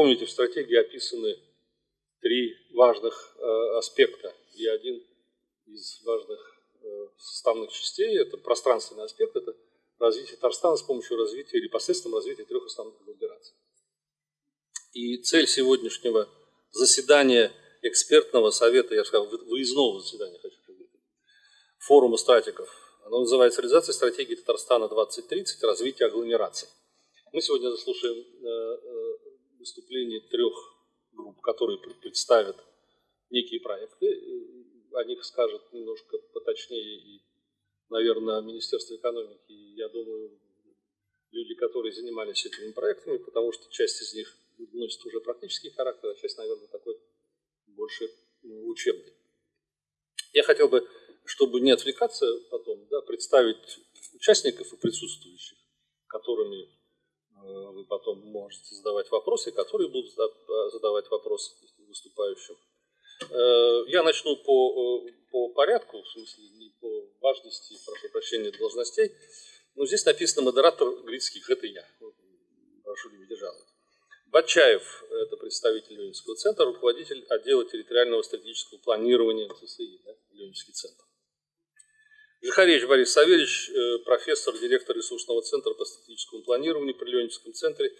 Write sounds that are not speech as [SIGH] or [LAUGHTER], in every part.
помните, в стратегии описаны три важных э, аспекта. И один из важных э, составных частей – это пространственный аспект, это развитие Татарстана с помощью развития или посредством развития трех основных агломераций. И цель сегодняшнего заседания экспертного совета, я сказал, выездного заседания, хочу форума стратиков, оно называется «Реализация стратегии Татарстана 2030. Развитие агломераций». Мы сегодня заслушаем э, выступление трех групп, которые представят некие проекты. О них скажет немножко поточнее и, наверное, Министерство экономики. Я думаю, люди, которые занимались этими проектами, потому что часть из них носит уже практический характер, а часть, наверное, такой больше учебный. Я хотел бы, чтобы не отвлекаться потом, да, представить участников и присутствующих, которыми э, вы потом можете задавать вопросы, которые будут задавать вопросы выступающим. Э, я начну по, э, по порядку, в смысле не по важности, прошу прощения, должностей. Но здесь написано модератор Грицких, это я. Прошу не жаловать. Батчаев, это представитель Ленинского центра, руководитель отдела территориального стратегического планирования ЦСИ, да, Ленинский центр. Жихаревич Борис Савельевич, э, профессор, директор ресурсного центра по стратегическому планированию при Ленинском центре,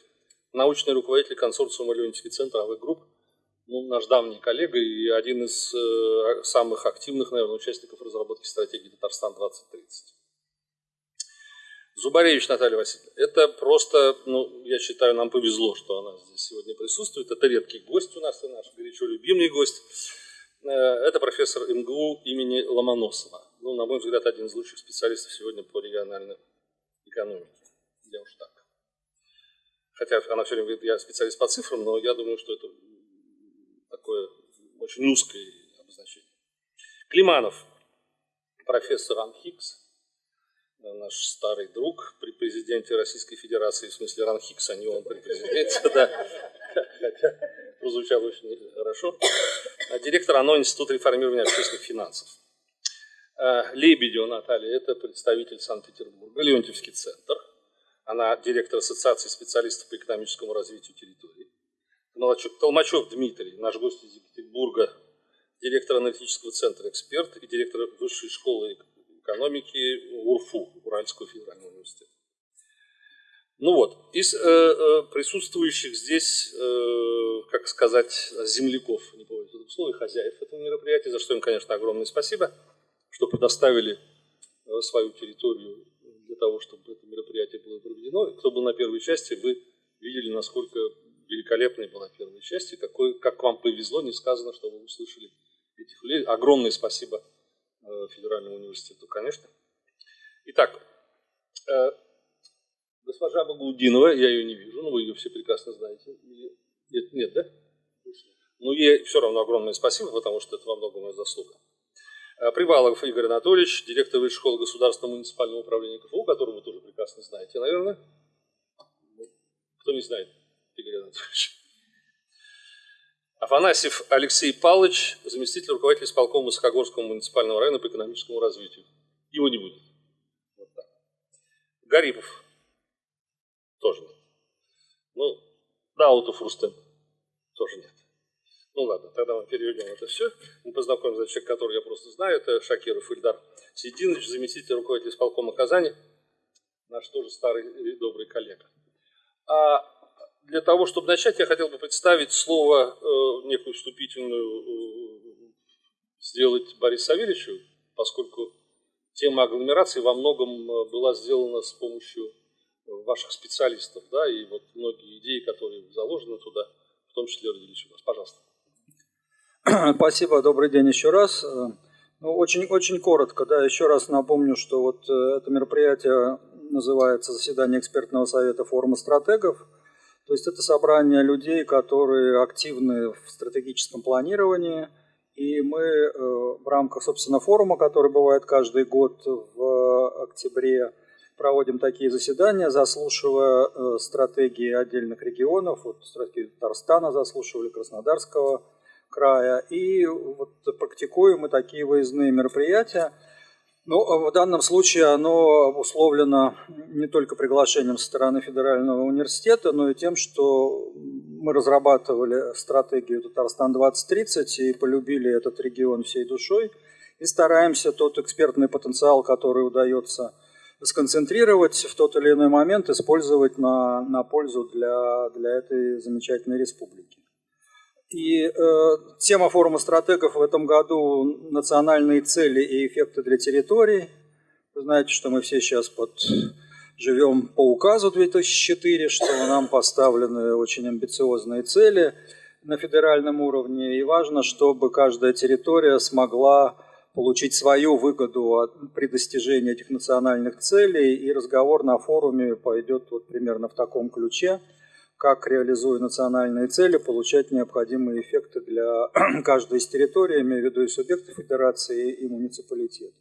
научный руководитель консорциума Ленинский центр AV Group, ну, наш давний коллега и один из э, самых активных, наверное, участников разработки стратегии Татарстан 2030. Зубаревич Наталья Васильевна. Это просто, ну, я считаю, нам повезло, что она здесь сегодня присутствует. Это редкий гость у нас и наш горячо любимый гость. Э, это профессор МГУ имени Ломоносова. Ну, на мой взгляд, один из лучших специалистов сегодня по региональной экономике. Я уж так. Хотя она все время говорит, я специалист по цифрам, но я думаю, что это такое очень узкое обозначение. Климанов, профессор Анхикс, наш старый друг при президенте Российской Федерации, в смысле Ранхикс, а не он при президенте, да, хотя прозвучало очень хорошо. А директор ОНО Института реформирования общественных финансов. А, Лебедева Наталья, это представитель Санкт-Петербурга, Леонтьевский центр. Она директор Ассоциации специалистов по экономическому развитию территории. Толмачев Дмитрий, наш гость из Екатеринбурга, директор аналитического центра «Эксперт» и директор Высшей школы экономики УРФУ, Уральского федерального университета. Ну вот, из э, э, присутствующих здесь, э, как сказать, земляков, не помню этого слова, хозяев этого мероприятия, за что им, конечно, огромное спасибо, что предоставили э, свою территорию для того, чтобы это мероприятие было проведено. Кто был на первой части, вы видели, насколько великолепной была первая часть, и какой, как вам повезло, не сказано, что вы услышали этих людей. Огромное спасибо Э, федеральному университету, конечно. Итак, э, госпожа Багудинова, я ее не вижу, но вы ее все прекрасно знаете. Нет, нет да? Ну, ей все равно огромное спасибо, потому что это во многом моя заслуга. Э, Привалов Игорь Анатольевич, директор Высшей школы государственного муниципального управления КФУ, которого вы тоже прекрасно знаете, наверное. Кто не знает Игорь Анатольевич? Афанасьев Алексей Павлович, заместитель руководителя исполкома Высокогорского муниципального района по экономическому развитию. Его не будет. Вот так. Гарипов тоже нет. Ну, Даутов Рустем тоже нет. Ну ладно, тогда мы переведем это все. Мы познакомимся с человеком, который я просто знаю. Это Шакиров Ильдар Сидинович, заместитель руководителя исполкома Казани, наш тоже старый добрый коллега. А для того, чтобы начать, я хотел бы представить слово, э, некую вступительную, э, сделать Борису Савельевичу, поскольку тема агломерации во многом э, была сделана с помощью ваших специалистов, да, и вот многие идеи, которые заложены туда, в том числе родились у вас. Пожалуйста. [CLEARS THROAT] Спасибо, добрый день еще раз. Ну, очень, очень коротко, да, еще раз напомню, что вот это мероприятие называется «Заседание экспертного совета форума стратегов», то есть это собрание людей, которые активны в стратегическом планировании. И мы э, в рамках, собственно, форума, который бывает каждый год в октябре, проводим такие заседания, заслушивая э, стратегии отдельных регионов. Вот стратегию Татарстана заслушивали, Краснодарского края. И вот практикуем мы такие выездные мероприятия. Ну, а в данном случае оно обусловлено не только приглашением со стороны Федерального университета, но и тем, что мы разрабатывали стратегию Татарстан 2030 и полюбили этот регион всей душой. И стараемся тот экспертный потенциал, который удается сконцентрировать в тот или иной момент, использовать на, на пользу для, для этой замечательной республики. И э, тема форума стратегов в этом году – национальные цели и эффекты для территорий. Вы знаете, что мы все сейчас под живем по указу 2004, что нам поставлены очень амбициозные цели на федеральном уровне, и важно, чтобы каждая территория смогла получить свою выгоду от, при достижении этих национальных целей, и разговор на форуме пойдет вот примерно в таком ключе, как, реализуя национальные цели, получать необходимые эффекты для [CLEARS THROAT] каждой из территорий, имею в виду и субъекты федерации, и муниципалитеты.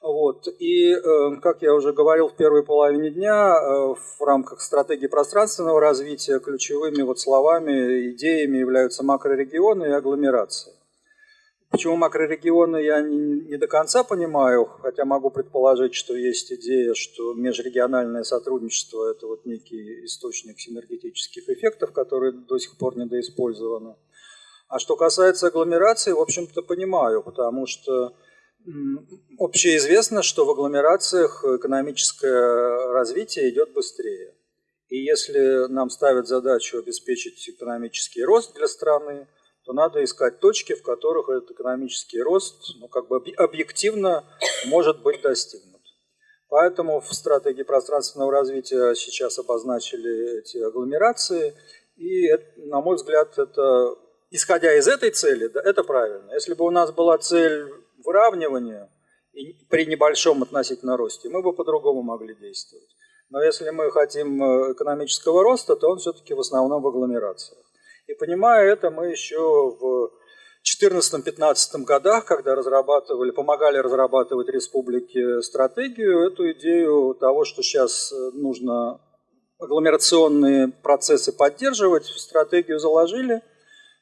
Вот. И, э, как я уже говорил в первой половине дня, э, в рамках стратегии пространственного развития ключевыми вот словами, идеями являются макрорегионы и агломерации. Почему макрорегионы, я не, не до конца понимаю, хотя могу предположить, что есть идея, что межрегиональное сотрудничество – это вот некий источник синергетических эффектов, которые до сих пор недоиспользованы. А что касается агломерации, в общем-то, понимаю, потому что Общеизвестно, что в агломерациях экономическое развитие идет быстрее. И если нам ставят задачу обеспечить экономический рост для страны, то надо искать точки, в которых этот экономический рост ну, как бы объективно может быть достигнут. Поэтому в стратегии пространственного развития сейчас обозначили эти агломерации. И, на мой взгляд, это, исходя из этой цели, да, это правильно. Если бы у нас была цель выравниванию при небольшом относительно росте, мы бы по-другому могли действовать. Но если мы хотим э, экономического роста, то он все-таки в основном в агломерациях. И понимая это, мы еще в 2014-2015 годах, когда разрабатывали, помогали разрабатывать республике стратегию, эту идею того, что сейчас э, нужно агломерационные процессы поддерживать, в стратегию заложили,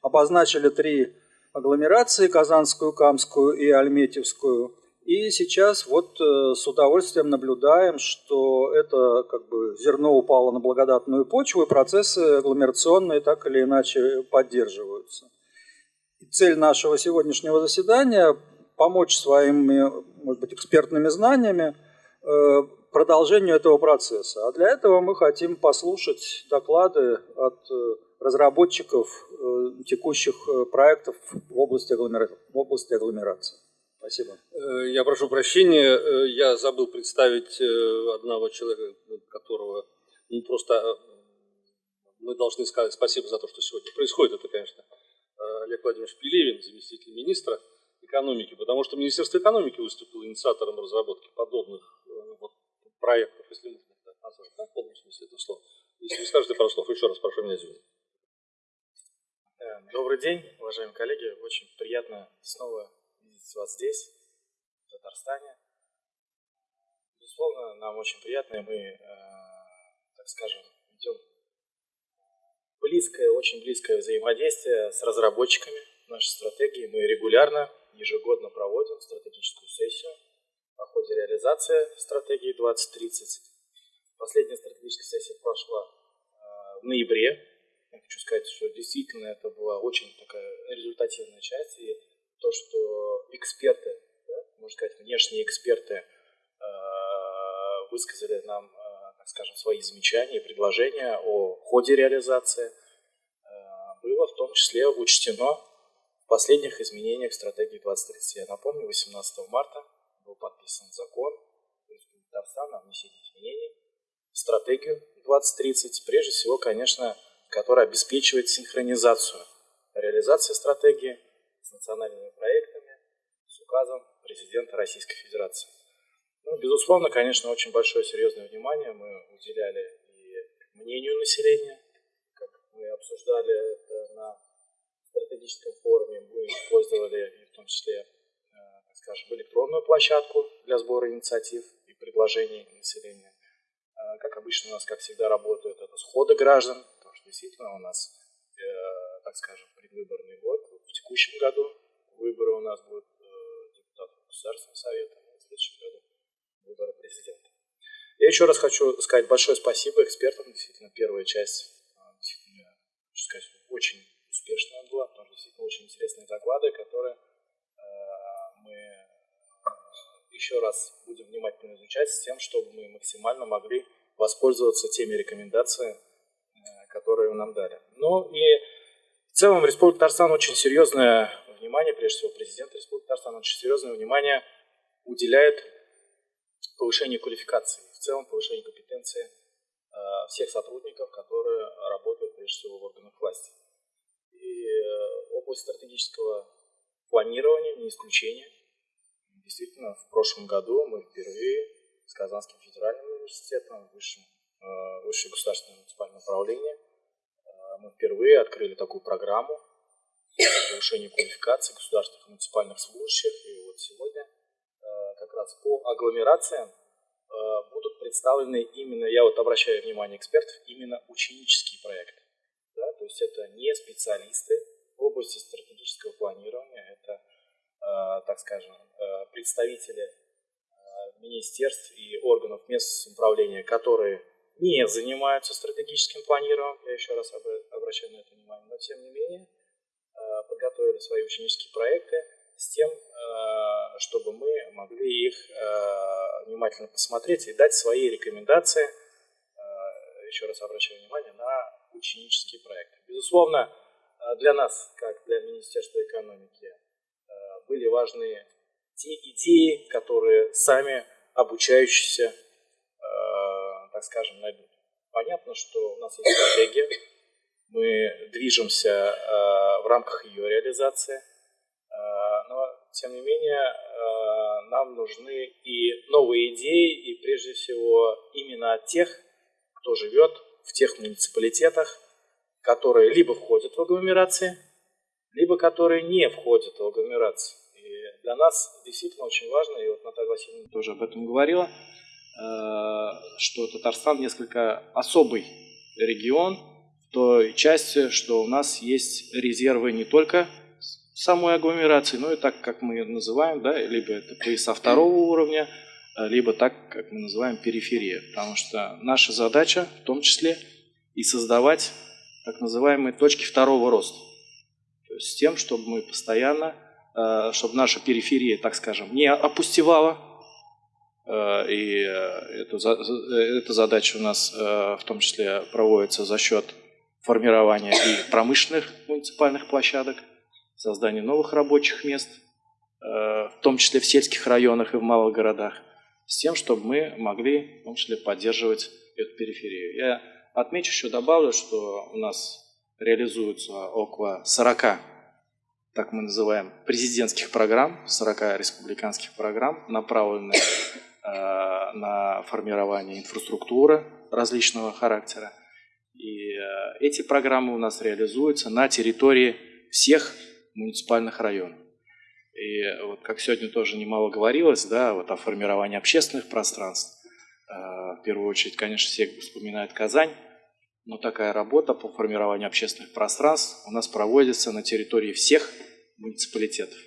обозначили три агломерации Казанскую, Камскую и Альметьевскую. И сейчас вот э, с удовольствием наблюдаем, что это как бы зерно упало на благодатную почву, и процессы агломерационные так или иначе поддерживаются. И цель нашего сегодняшнего заседания – помочь своими, может быть, экспертными знаниями э, продолжению этого процесса. А для этого мы хотим послушать доклады от э, разработчиков текущих проектов в области, агломера... агломерации. Спасибо. Э, я прошу прощения, я забыл представить одного человека, которого ну, просто мы должны сказать спасибо за то, что сегодня происходит. Это, конечно, Олег Владимирович Пелевин, заместитель министра экономики, потому что Министерство экономики выступило инициатором разработки подобных вот, проектов, если можно так назвать, в полном смысле этого слова. Если вы скажете пару слов, еще раз прошу меня извинить. Э, добрый день, уважаемые коллеги. Очень приятно снова видеть вас здесь, в Татарстане. Безусловно, нам очень приятно, и мы, э, так скажем, ведем близкое, очень близкое взаимодействие с разработчиками нашей стратегии. Мы регулярно, ежегодно проводим стратегическую сессию по ходе реализации стратегии 2030. Последняя стратегическая сессия прошла э, в ноябре я хочу сказать, что действительно это была очень такая результативная часть, и то, что эксперты, да, можно сказать, внешние эксперты э, высказали нам, э, так скажем, свои замечания предложения о ходе реализации, э, было в том числе учтено в последних изменениях стратегии 2030. Я напомню, 18 марта был подписан закон Татарстана о внесении изменений в стратегию 2030. Прежде всего, конечно, который обеспечивает синхронизацию реализации стратегии с национальными проектами, с указом президента Российской Федерации. Ну, безусловно, конечно, очень большое серьезное внимание мы уделяли и мнению населения, как мы обсуждали это на стратегическом форуме, мы использовали и в том числе, э, так скажем, электронную площадку для сбора инициатив и предложений населения. Э, как обычно у нас, как всегда, работают это сходы граждан, действительно у нас, э, так скажем, предвыборный год. Текущем году выборы у нас будут э, депутатов Государственного Совета, в следующем году выборы президента. Я еще раз хочу сказать большое спасибо экспертам. Действительно, первая часть, э, действительно, очень успешная была, потому что действительно очень интересные доклады, которые мы еще раз будем внимательно изучать с тем, чтобы мы максимально могли воспользоваться теми рекомендациями, которые нам дали. Ну и в целом Республика Татарстан очень серьезное внимание, прежде всего президент Республики Татарстан очень серьезное внимание уделяет повышению квалификации, в целом повышению компетенции э, всех сотрудников, которые работают прежде всего в органах власти. И э, область стратегического планирования не исключение. Действительно, в прошлом году мы впервые с Казанским федеральным университетом, высшим, э, высшее государственное муниципальное управление, мы впервые открыли такую программу по повышению квалификации государственных и муниципальных служащих. И вот сегодня как раз по агломерациям э, будут представлены именно, я вот обращаю внимание экспертов, именно ученические проекты. Да? То есть это не специалисты в области стратегического планирования, это, э, так скажем, э, представители министерств и органов местного самоуправления, которые не занимаются стратегическим планированием, я еще раз обращаю на это внимание, но тем не менее подготовили свои ученические проекты, с тем, э, чтобы мы могли их э, внимательно посмотреть и дать свои рекомендации, э, еще раз обращаю внимание, на ученические проекты. Безусловно, для нас, как для Министерства экономики, были важны те идеи, которые сами обучающиеся, так скажем, найдут. Понятно, что у нас есть стратегия, мы движемся в рамках ее реализации – но тем не менее э, нам нужны и новые идеи, и прежде всего именно от тех, кто живет в тех муниципалитетах, которые либо входят в агломерации, либо которые не входят в агломерации. И для нас действительно очень важно, и вот Наталья Васильевна тоже об этом говорила, э, что Татарстан несколько особый регион той части, что у нас есть резервы не только самой агломерации, ну и так, как мы называем, да, либо это пояса второго уровня, э, либо так, как мы называем периферия. Потому что наша задача в том числе и создавать так называемые точки второго роста. То есть с тем, чтобы мы постоянно, э, чтобы наша периферия, так скажем, не опустевала, э, и эта, эта задача у нас в том числе проводится за счет формирования и промышленных муниципальных площадок, создание новых рабочих мест, э, в том числе в сельских районах и в малых городах, с тем, чтобы мы могли в том числе поддерживать эту периферию. Я отмечу еще, добавлю, что у нас реализуется около 40, так мы называем, президентских программ, 40 республиканских программ, направленных э, на формирование инфраструктуры различного характера. И э, эти программы у нас реализуются на территории всех муниципальных районов. И вот как сегодня тоже немало говорилось, да, вот о формировании общественных пространств. А, в первую очередь, конечно, все вспоминают Казань, но такая работа по формированию общественных пространств у нас проводится на территории всех муниципалитетов.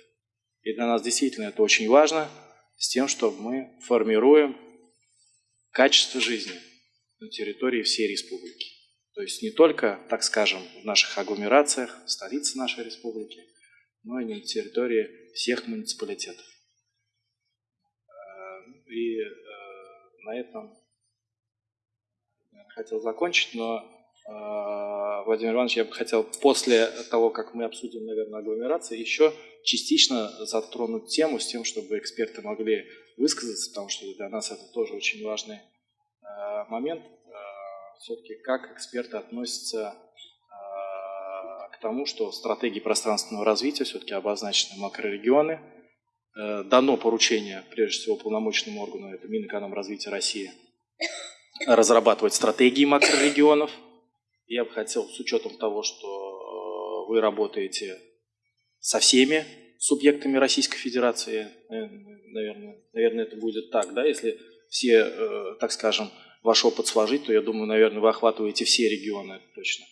И для нас действительно это очень важно, с тем, чтобы мы формируем качество жизни на территории всей республики. То есть не только, так скажем, в наших агломерациях, в столице нашей республики, но и на территории всех муниципалитетов. Э, и э, на этом хотел закончить, но, э, Владимир Иванович, я бы хотел после того, как мы обсудим, наверное, агломерации, еще частично затронуть тему с тем, чтобы эксперты могли высказаться, потому что для нас это тоже очень важный момент. Все-таки как эксперты относятся тому, что в стратегии пространственного развития все-таки обозначены макрорегионы. Э, дано поручение, прежде всего, полномочному органу, это Минэкономразвития России, разрабатывать стратегии макрорегионов. Я бы хотел, с учетом того, что э, вы работаете со всеми субъектами Российской Федерации, э, наверное, наверное это будет так, да, если все, так скажем, ваш опыт сложить, то я думаю, наверное, вы охватываете все регионы точно.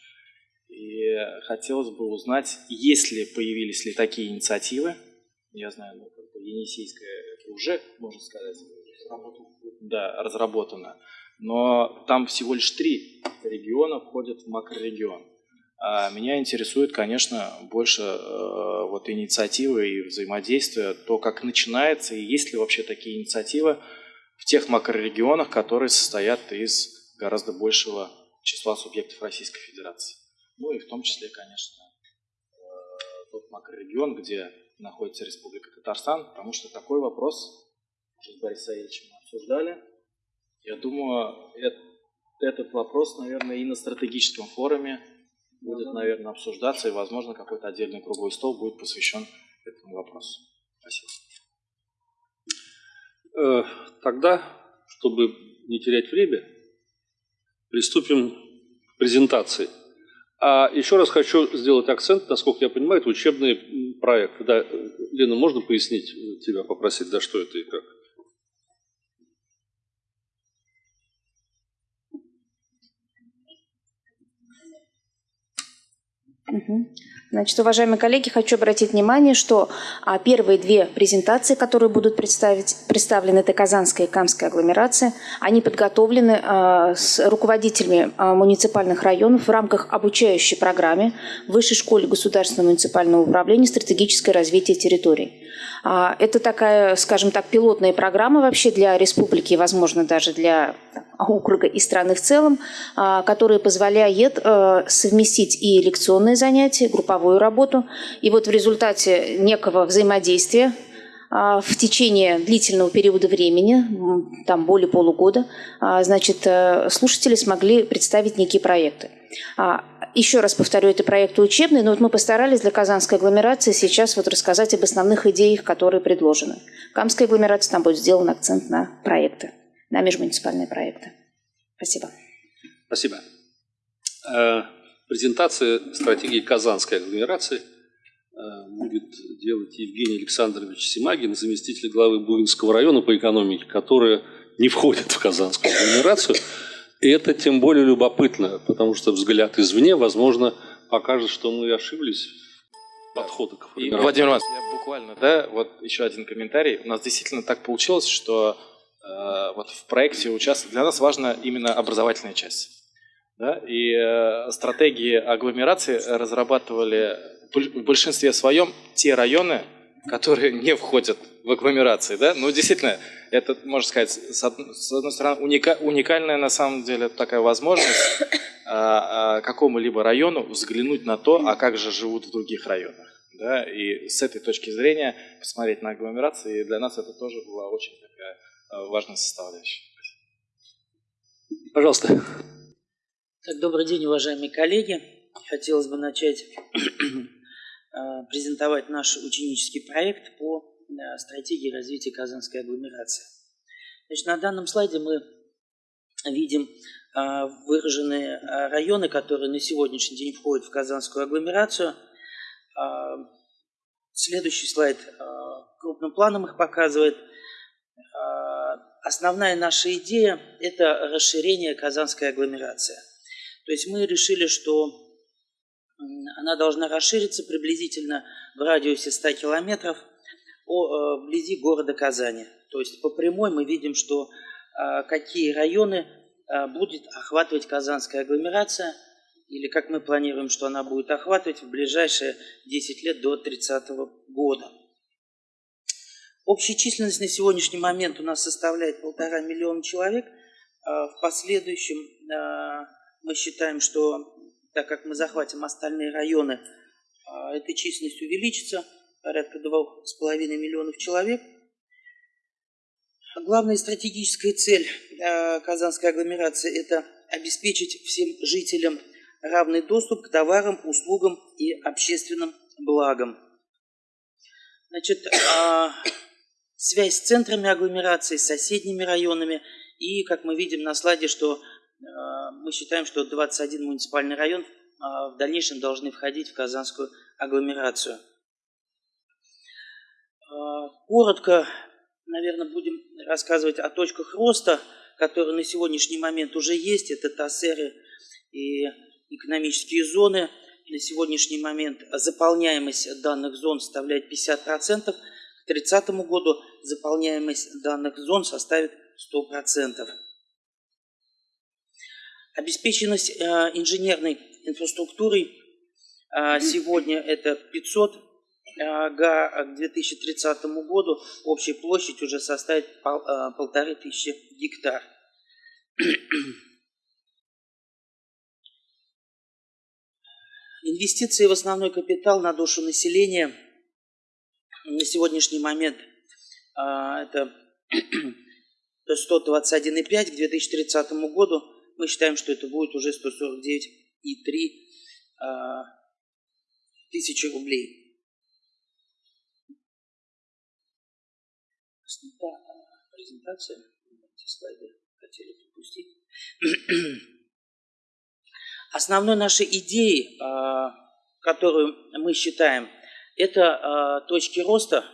И хотелось бы узнать, есть ли, появились ли такие инициативы. Я знаю, ну, как бы Енисейская это уже, можно сказать, да, разработано. Но там всего лишь три региона входят в макрорегион. А меня интересует, конечно, больше э, вот инициативы и взаимодействия, то, как начинается, и есть ли вообще такие инициативы в тех макрорегионах, которые состоят из гораздо большего числа субъектов Российской Федерации. Ну и в том числе, конечно, э, тот макрорегион, где находится Республика Татарстан, потому что такой вопрос с Борисом Саильевичем обсуждали. Я думаю, этот вопрос, наверное, и на стратегическом форуме будет, наверное, обсуждаться, и, возможно, какой-то отдельный круглый стол будет посвящен этому вопросу. Спасибо. Э, тогда, чтобы не терять время, приступим к презентации. А еще раз хочу сделать акцент, насколько я понимаю, это учебный проект. Да, Лена, можно пояснить, тебя попросить, да, что это и как? Значит, уважаемые коллеги, хочу обратить внимание, что а, первые две презентации, которые будут представлены, это Казанская и Камская агломерация, они подготовлены а, с руководителями а, муниципальных районов в рамках обучающей программы Высшей школе государственного муниципального управления «Стратегическое развитие территорий». Это такая, скажем так, пилотная программа вообще для республики, возможно, даже для округа и страны в целом, которая позволяет э, совместить и лекционные занятия, групповую работу. И вот в результате некого взаимодействия а, в течение длительного периода времени, там более полугода, значит, э, слушатели смогли представить некие проекты. Еще раз повторю, это проекты учебные, но вот мы постарались для Казанской агломерации сейчас вот рассказать об основных идеях, которые предложены. В Камской агломерации там будет сделан акцент на проекты, на межмуниципальные проекты. Спасибо. Спасибо. Презентация стратегии Казанской агломерации э, будет делать Евгений Александрович Симагин, заместитель главы Бугинского района по экономике, которая не входит в Казанскую агломерацию. И это тем более любопытно, потому что взгляд извне, возможно, покажет, что мы ошиблись в подходах к И, Владимир Иванович, я буквально, да, вот еще один комментарий. У нас действительно так получилось, что э, вот в проекте участвовать для нас важна именно образовательная часть. Да? И э, стратегии агломерации разрабатывали в большинстве своем те районы, которые [LAUGHS] не входят в агломерации. Да? Ну, действительно, это, можно сказать, с одной стороны, уника, уникальная на самом деле такая возможность а, а, какому-либо району взглянуть на то, а как же живут в других районах. Да? И с этой точки зрения посмотреть на агломерации, и для нас это тоже была очень такая а, важная составляющая. Пожалуйста. Так, добрый день, уважаемые коллеги. Хотелось бы начать [CLEARS THROAT] презентовать наш ученический проект по стратегии развития Казанской агломерации. Значит, на данном слайде мы видим а, выраженные районы, которые на сегодняшний день входят в Казанскую агломерацию. Следующий слайд крупным планом их показывает. Основная наша идея – это расширение Казанской агломерации. То есть мы решили, что она должна расшириться приблизительно в радиусе 100 километров – Э, вблизи города Казани. То есть по прямой мы видим, что э, какие районы э, будет охватывать Казанская агломерация, или как мы планируем, что она будет охватывать в ближайшие 10 лет до 30 года. Общая численность на сегодняшний момент у нас составляет полтора миллиона человек. В последующем мы считаем, что так как мы захватим остальные районы, эта численность увеличится – порядка 2,5 миллионов человек. Главная стратегическая цель э, Казанской агломерации – это обеспечить всем жителям равный доступ к товарам, услугам и общественным благам. Значит, а, связь с центрами агломерации, с соседними районами. И, как мы видим на слайде, что мы считаем, что 21 муниципальный район а, в дальнейшем должны входить в Казанскую агломерацию. А, коротко, наверное, будем рассказывать о точках роста, которые на сегодняшний момент уже есть. Это ТАСЭРы и экономические зоны. На сегодняшний момент заполняемость данных зон составляет 50%. К 30 году заполняемость данных зон составит 100%. Обеспеченность э, инженерной инфраструктурой А, сегодня это 500 га, а к 2030 году общая площадь уже составит полторы тысячи гектар. Инвестиции в основной капитал на душу населения на сегодняшний момент это [CLEARS THROAT] 121,5 к 2030 году. Мы считаем, что это будет уже 149,3 тысячи рублей. Презентация. Эти слайды хотели пропустить. [CLEARS THROAT] Основной нашей идеей, а, которую мы считаем, это а, точки роста.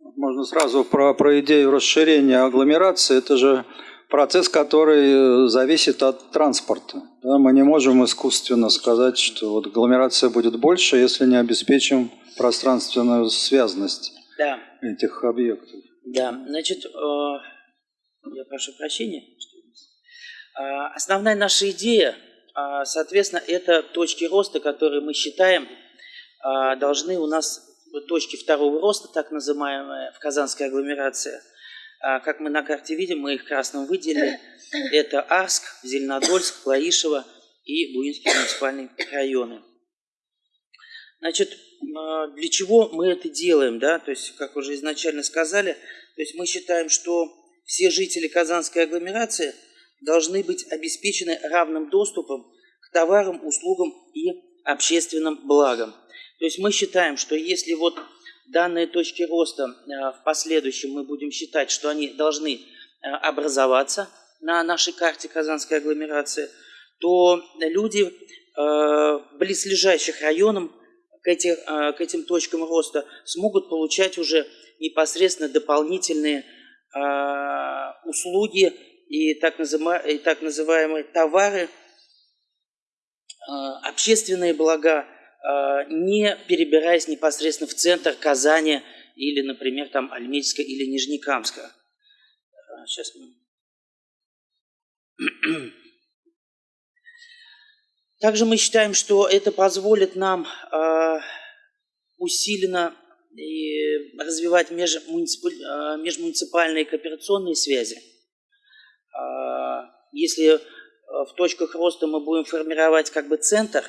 Можно сразу про, про идею расширения агломерации. Это же процесс, который э, зависит от транспорта. Да, мы не можем искусственно сказать, что вот агломерация будет больше, если не обеспечим пространственную связность да. этих объектов. Да, значит, э, я прошу прощения. Э, основная наша идея, э, соответственно, это точки роста, которые мы считаем э, должны у нас точки второго роста, так называемые, в Казанской агломерации – а, как мы на карте видим, мы их красным выделили. Это Арск, Зеленодольск, Лаишево и Буинский муниципальный районы. Значит, а, для чего мы это делаем, да? То есть, как уже изначально сказали, то есть мы считаем, что все жители Казанской агломерации должны быть обеспечены равным доступом к товарам, услугам и общественным благам. То есть мы считаем, что если вот данные точки роста э, в последующем мы будем считать, что они должны э, образоваться на нашей карте Казанской агломерации, то люди э, близлежащих районам к, этим точкам роста смогут получать уже непосредственно дополнительные услуги и так, называемые, товары, общественные блага, не перебираясь непосредственно в центр Казани или, например, там Альметьевска или Нижнекамска. Сейчас э. [CLEARS THROAT] Также мы считаем, что это позволит нам э, усиленно и развивать межмуниципальные кооперационные связи. Если в точках роста мы будем формировать как бы центр,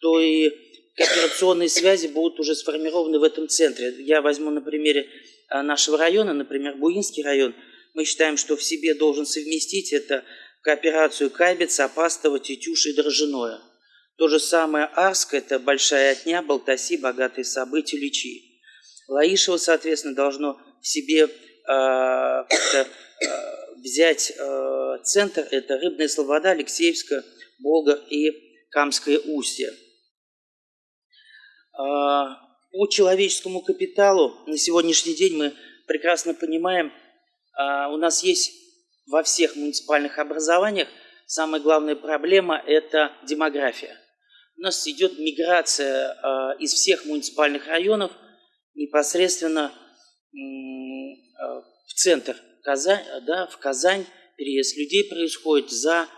то и кооперационные связи будут уже сформированы в этом центре. Я возьму на примере а, нашего района, например, Буинский район. Мы считаем, что в себе должен совместить это кооперацию Кайбец, Апастово, Тетюш и Дрожжиное. То же самое Арск – это Большая Отня, Балтаси, Богатые События, Личи. Лаишево, соответственно, должно в себе э, э, взять э, центр – это Рыбная Слобода, Алексеевска, Болгар и Камское Устье. А, по человеческому капиталу на сегодняшний день мы прекрасно понимаем, а, у нас есть во всех муниципальных образованиях самая главная проблема – это демография. У нас идет миграция а, из всех муниципальных районов непосредственно в центр Казань, да, в Казань. Переезд людей происходит за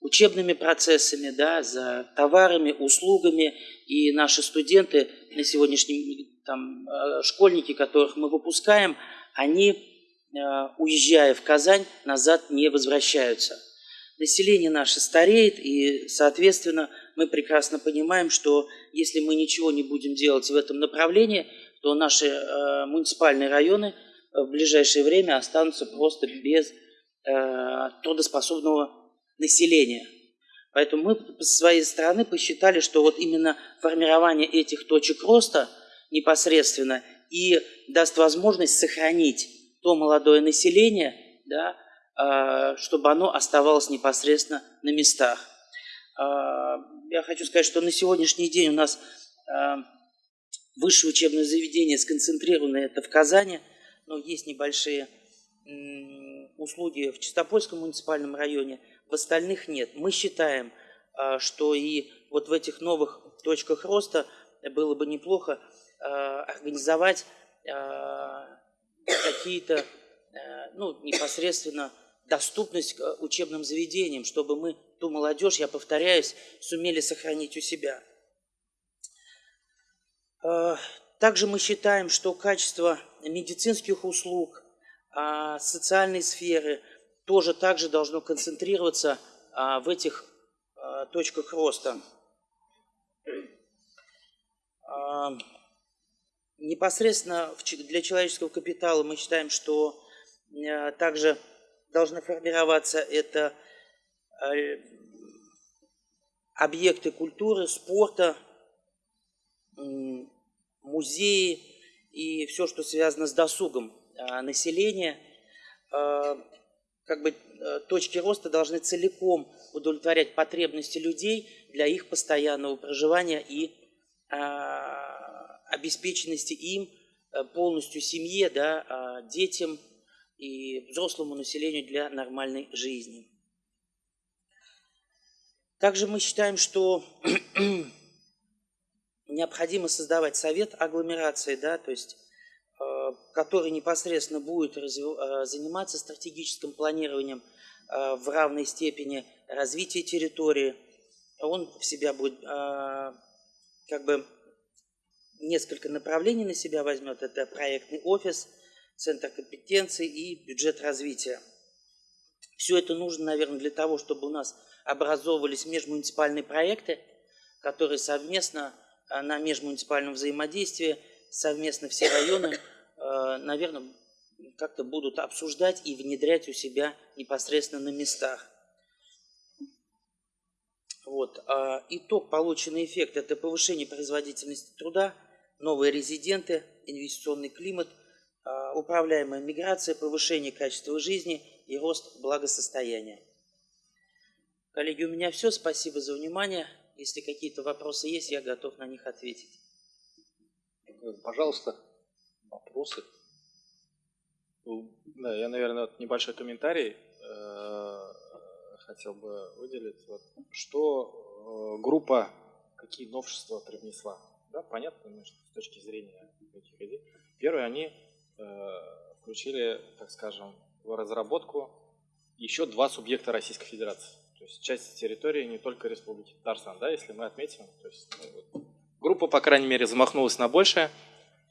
учебными процессами, да, за товарами, услугами. И наши студенты на сегодняшний там, э, школьники, которых мы выпускаем, они, э, уезжая в Казань, назад не возвращаются. Население наше стареет, и, соответственно, мы прекрасно понимаем, что если мы ничего не будем делать в этом направлении, то наши э, муниципальные районы в ближайшее время останутся просто без э, трудоспособного населения. Поэтому мы со своей стороны посчитали, что вот именно формирование этих точек роста непосредственно и даст возможность сохранить то молодое население, да, а, чтобы оно оставалось непосредственно на местах. А, я хочу сказать, что на сегодняшний день у нас а, высшее учебное заведение сконцентрировано это в Казани, но есть небольшие услуги в Чистопольском муниципальном районе – в остальных нет. Мы считаем, а, что и вот в этих новых точках роста было бы неплохо а, организовать а, какие-то ну, непосредственно доступность к учебным заведениям, чтобы мы ту молодежь, я повторяюсь, сумели сохранить у себя. Также мы считаем, что качество медицинских услуг, социальной сферы тоже также должно концентрироваться а, в этих а, точках роста. Непосредственно для человеческого капитала мы считаем, что также должны формироваться это объекты культуры, спорта, музеи и все, что связано с досугом а, населения. А, как бы э, точки роста должны целиком удовлетворять потребности людей для их постоянного проживания и а, обеспеченности им э, полностью семье, да, детям и взрослому населению для нормальной жизни. Также мы считаем, что [CLEARS THROAT] необходимо создавать совет агломерации, да, то есть, который непосредственно будет э, заниматься стратегическим планированием э, в равной степени развития территории. Он в себя будет э, как бы несколько направлений на себя возьмет. Это проектный офис, центр компетенций и бюджет развития. Все это нужно, наверное, для того, чтобы у нас образовывались межмуниципальные проекты, которые совместно на межмуниципальном взаимодействии, совместно все районы, наверное, как-то будут обсуждать и внедрять у себя непосредственно на местах. Вот. А итог, полученный эффект – это повышение производительности труда, новые резиденты, инвестиционный климат, управляемая миграция, повышение качества жизни и рост благосостояния. Коллеги, у меня все. Спасибо за внимание. Если какие-то вопросы есть, я готов на них ответить. Пожалуйста, вопросы. Ну, да, я, наверное, вот небольшой комментарий э, хотел бы выделить. Вот, что э, группа, какие новшества привнесла. Да, понятно, что с точки зрения этих идей. Первое, они э, включили, так скажем, в разработку еще два субъекта Российской Федерации. То есть часть территории не только Республики Татарстан, да, если мы отметим. То есть, ну, вот, группа, по крайней мере, замахнулась на большее.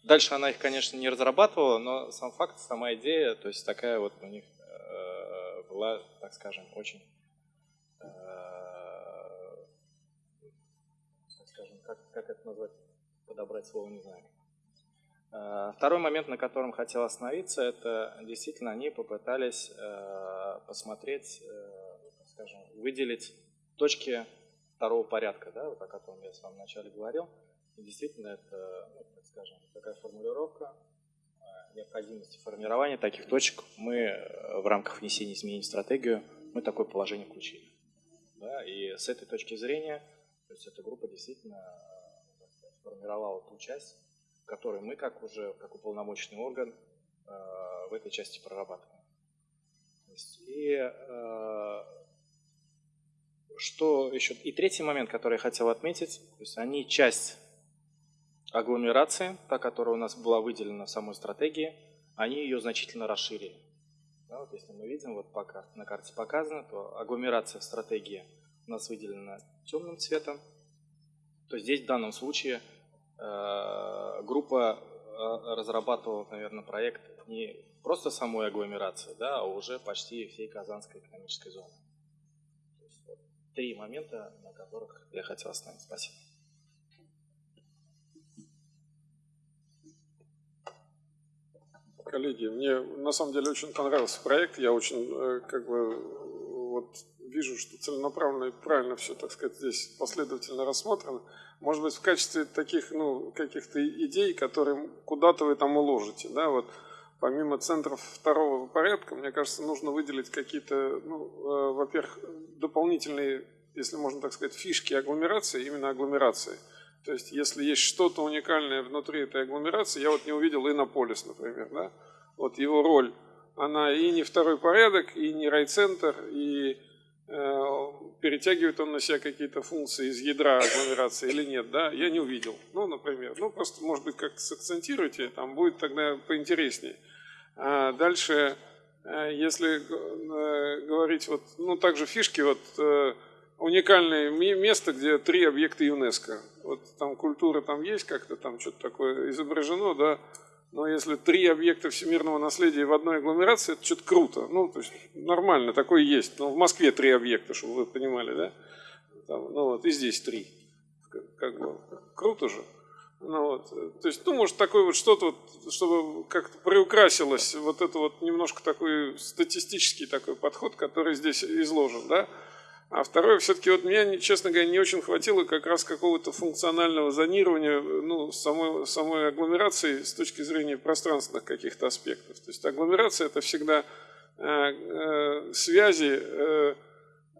Дальше она их, конечно, не разрабатывала, но сам факт, сама идея, то есть такая вот у них э, была, так скажем, очень, э, так скажем, как, как это назвать, подобрать слово, не знаю. Э, второй момент, на котором хотел остановиться, это действительно они попытались э, посмотреть э, скажем, выделить точки второго порядка, да, вот о котором я с вами вначале говорил. И действительно, это, ну, так скажем, такая формулировка необходимости формирования таких точек. Мы э, в рамках внесения изменений в стратегию, мы такое положение включили. Да, и с этой точки зрения, то есть эта группа действительно сказать, формировала ту часть, которую мы, как уже, как уполномоченный орган, э, в этой части прорабатываем. И э, что еще? И третий момент, который я хотел отметить, то есть они часть агломерации, та, которая у нас была выделена в самой стратегии, они ее значительно расширили. Да, вот если мы видим, вот пока на карте показано, то агломерация в стратегии у нас выделена темным цветом. То здесь в данном случае э, группа э, разрабатывала, наверное, проект не просто самой агломерации, да, а уже почти всей Казанской экономической зоны три момента, на которых я хотел остановиться. Спасибо. Коллеги, мне на самом деле очень понравился проект. Я очень э, как бы вот вижу, что целенаправленно и правильно все, так сказать, здесь последовательно рассмотрено. Может быть, в качестве таких, ну, каких-то идей, которые куда-то вы там уложите, да, вот помимо центров второго порядка, мне кажется, нужно выделить какие-то, ну, э, во-первых, дополнительные, если можно так сказать, фишки агломерации, именно агломерации. То есть, если есть что-то уникальное внутри этой агломерации, я вот не увидел Иннополис, например, да, вот его роль, она и не второй порядок, и не райцентр, и э, перетягивает он на себя какие-то функции из ядра агломерации или нет, да, я не увидел. Ну, например, ну, просто, может быть, как-то сакцентируйте, там будет тогда поинтереснее. А дальше э, если э, говорить вот, ну также фишки, вот э, уникальное место, где три объекта ЮНЕСКО. Вот там культура там есть как-то, там что-то такое изображено, да, но если три объекта всемирного наследия в одной агломерации, это что-то круто. Ну, то есть нормально, такое есть. Но в Москве три объекта, чтобы вы понимали, да? Там, ну вот, и здесь три. Как, как бы, круто же. Ну, вот. То есть, ну, может, такое вот что-то, вот, чтобы как-то приукрасилось вот это вот немножко такой статистический такой подход, который здесь изложен, да? А второе, все-таки вот мне, честно говоря, не очень хватило как раз какого-то функционального зонирования ну, самой, самой агломерации с точки зрения пространственных каких-то аспектов. То есть агломерация это всегда э, э, связи э,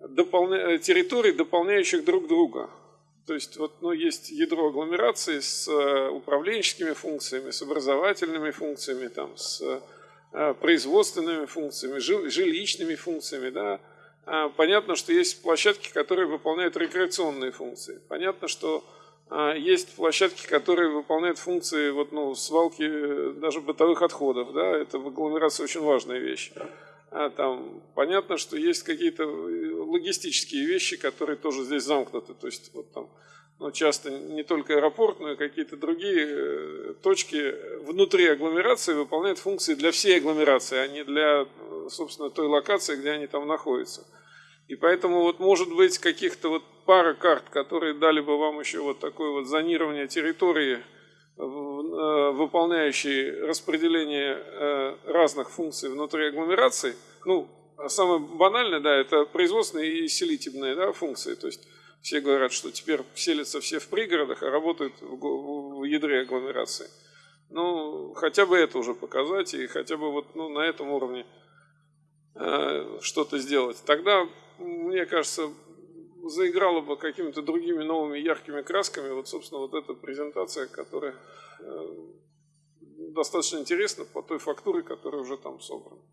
дополня... территорий, дополняющих друг друга. То есть вот, ну, есть ядро агломерации с э, управленческими функциями, с образовательными функциями, там, с э, производственными функциями, жилищными функциями, да, понятно, что есть площадки, которые выполняют рекреационные функции. Понятно, что а, есть площадки, которые выполняют функции вот, ну, свалки э, даже бытовых отходов. Да? Это в агломерации очень важная вещь. А там, понятно, что есть какие-то э, логистические вещи, которые тоже здесь замкнуты. То есть вот там ну, часто не только аэропорт, но и какие-то другие э, точки внутри агломерации выполняют функции для всей агломерации, а не для, собственно, той локации, где они там находятся. И поэтому вот может быть каких-то вот пара карт, которые дали бы вам еще вот такое вот зонирование территории, э, выполняющие распределение э, разных функций внутри агломерации. Ну, самое банальное, да, это производственные и селитивные да, функции. То есть все говорят, что теперь селятся все в пригородах, а работают в ядре агломерации. Ну, хотя бы это уже показать, и хотя бы вот ну, на этом уровне э, что-то сделать. Тогда мне кажется, заиграла бы какими-то другими новыми яркими красками. Вот, собственно, вот эта презентация, которая э, достаточно интересна по той фактуре, которая уже там собрана.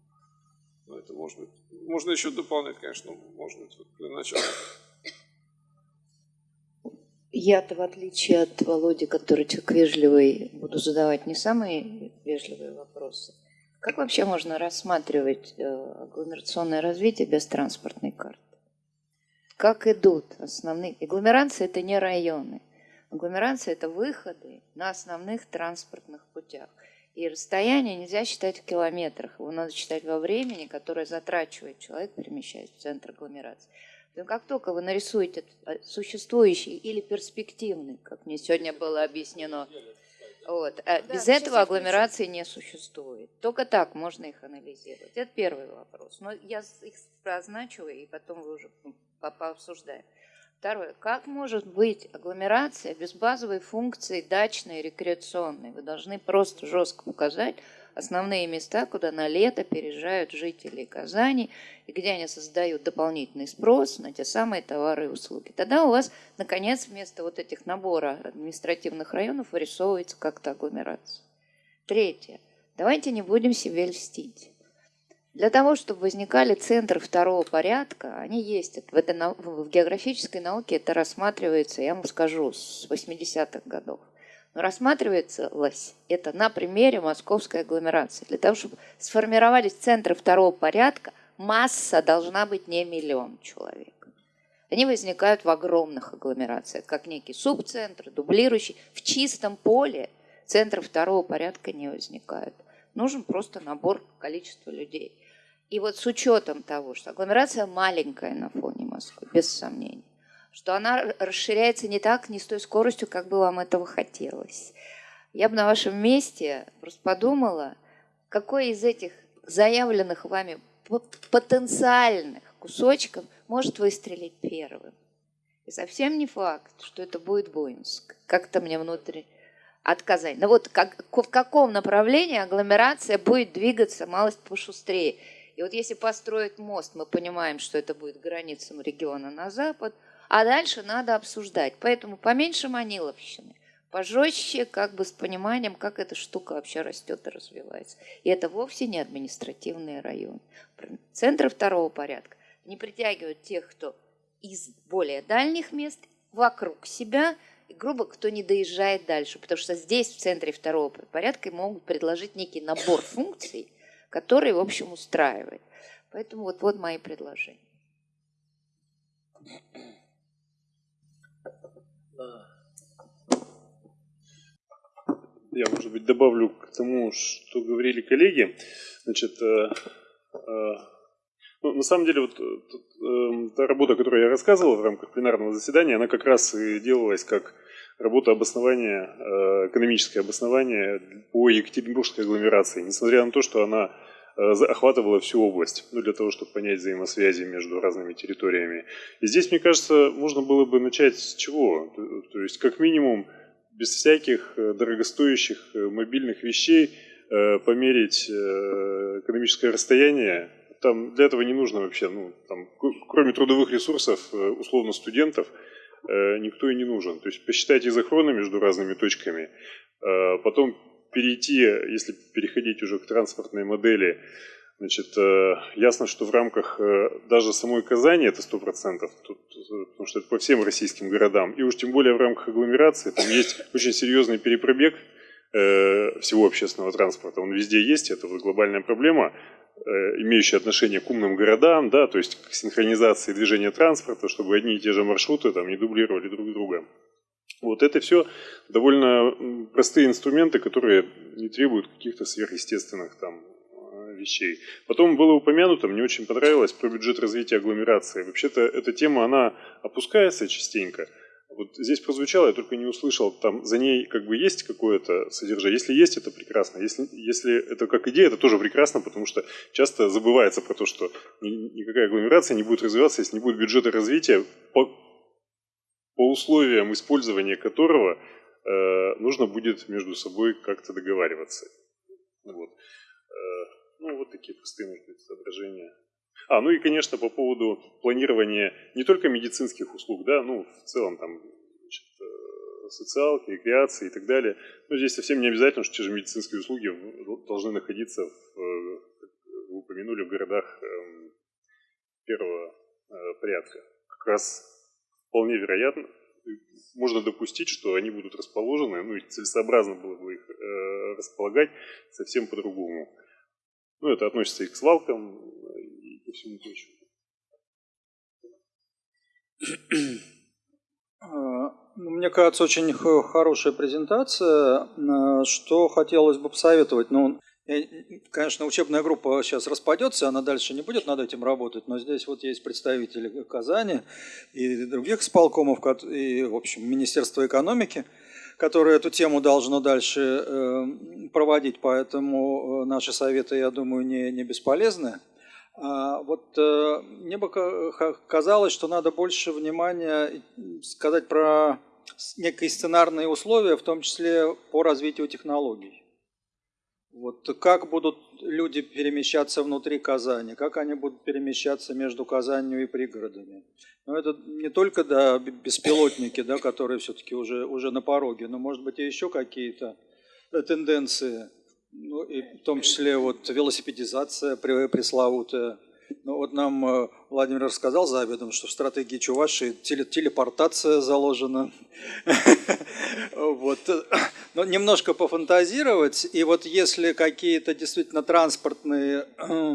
Но это может быть. Можно еще дополнять, конечно, может быть, вот для начала. Я-то, в отличие от Володи, который человек вежливый, буду задавать не самые вежливые вопросы. Как вообще можно рассматривать э, агломерационное развитие без транспортной карты? Как идут основные... Агломерации – это не районы. Агломерация – это выходы на основных транспортных путях. И расстояние нельзя считать в километрах, его надо считать во времени, которое затрачивает человек, перемещаясь в центр агломерации. Но как только вы нарисуете э, существующий или перспективный, как мне сегодня было объяснено, вот. А да, без этого агломерации не существует. Только так можно их анализировать. Это первый вопрос. Но я их означиваю, и потом вы уже пообсуждаем. Второе. Как может быть агломерация без базовой функции дачной, рекреационной? Вы должны просто жестко указать, основные места, куда на лето переезжают жители Казани, и где они создают дополнительный спрос на те самые товары и услуги. Тогда у вас, наконец, вместо вот этих набора административных районов вырисовывается как-то агломерация. Третье. Давайте не будем себе льстить. Для того, чтобы возникали центры второго порядка, они есть. В, этой, в географической науке это рассматривается, я вам скажу, с 80-х годов. Но рассматривается это на примере московской агломерации. Для того, чтобы сформировались центры второго порядка, масса должна быть не миллион человек. Они возникают в огромных агломерациях, как некий субцентр, дублирующий. В чистом поле центры второго порядка не возникают. Нужен просто набор количества людей. И вот с учетом того, что агломерация маленькая на фоне Москвы, без сомнений, что она расширяется не так, не с той скоростью, как бы вам этого хотелось. Я бы на вашем месте просто подумала, какой из этих заявленных вами потенциальных кусочков может выстрелить первым. И совсем не факт, что это будет Буинск. Как-то мне внутри отказать. Но вот как, в каком направлении агломерация будет двигаться малость пошустрее. И вот если построить мост, мы понимаем, что это будет границам региона на запад – а дальше надо обсуждать. Поэтому поменьше маниловщины, пожестче, как бы с пониманием, как эта штука вообще растет и развивается. И это вовсе не административные районы. Центры второго порядка не притягивают тех, кто из более дальних мест вокруг себя, и, грубо, кто не доезжает дальше. Потому что здесь, в центре второго порядка, могут предложить некий набор функций, который, в общем, устраивает. Поэтому вот, вот мои предложения. Я, может быть, добавлю к тому, что говорили коллеги. Значит, э, э, ну, на самом деле, вот э, та работа, которую я рассказывал в рамках пленарного заседания, она как раз и делалась как работа обоснования, экономическое обоснование по Екатеринбургской агломерации, несмотря на то, что она охватывала всю область, ну, для того, чтобы понять взаимосвязи между разными территориями. И здесь, мне кажется, можно было бы начать с чего? То есть, как минимум, без всяких э, дорогостоящих э, мобильных вещей э, померить экономическое расстояние. Там для этого не нужно вообще, ну, там, кроме трудовых ресурсов, условно студентов, никто и не нужен. То есть посчитать изохроны между разными точками, потом перейти, если переходить уже к транспортной модели, Значит, э, ясно, что в рамках э, даже самой Казани это 100%, тут, э, потому что это по всем российским городам, и уж тем более в рамках агломерации, там есть очень серьезный перепробег всего общественного транспорта, он везде есть, это вот глобальная проблема, имеющая отношение к умным городам, да, то есть к синхронизации движения транспорта, чтобы одни и те же маршруты там не дублировали друг друга. Вот это все довольно простые инструменты, которые не требуют каких-то сверхъестественных там вещей. Потом было упомянуто, мне очень понравилось, про бюджет развития агломерации. Вообще-то эта тема, она опускается частенько. Вот здесь прозвучало, я только не услышал, там за ней как бы есть какое-то содержание. Если есть, это прекрасно. Если, если это как идея, это тоже прекрасно, потому что часто забывается про то, что никакая агломерация не будет развиваться, если не будет бюджета развития, по условиям использования которого э, нужно будет между собой как-то договариваться. Вот. Э, ну, вот такие простые, может быть, соображения. А, ну и, конечно, по поводу планирования не только медицинских услуг, да, ну, в целом там значит, э, социалки, рекреации и так далее. Но здесь совсем не обязательно, что те же медицинские услуги должны находиться, в, э, как вы упомянули, в городах эм, первого э, порядка. Как раз вполне вероятно, можно допустить, что они будут расположены, ну и целесообразно было бы их располагать совсем по-другому. Ну, это относится и к свалкам, и ко всему прочему. А, ну, мне кажется, очень хорошая презентация. А, что хотелось бы посоветовать? Ну, конечно, учебная группа сейчас распадется, она дальше не будет над этим работать, но здесь вот есть представители Казани и других сполкомов, и, в общем, Министерства экономики – которое эту тему должно дальше э, проводить, поэтому э, наши советы, я думаю, не, не бесполезны. А вот э, мне бы казалось, что надо больше внимания сказать про некие сценарные условия, в том числе по развитию технологий. Вот как будут люди перемещаться внутри Казани, как они будут перемещаться между Казанью и пригородами. Но это не только да, беспилотники, да, которые все-таки уже, уже на пороге, но может быть и еще какие-то э, тенденции, ну, и в том числе вот велосипедизация пресловутая. Ну, вот нам э, Владимир рассказал за обедом, что в стратегии Чувашии телепортация заложена. Вот. Но немножко пофантазировать, и вот если какие-то действительно транспортные э,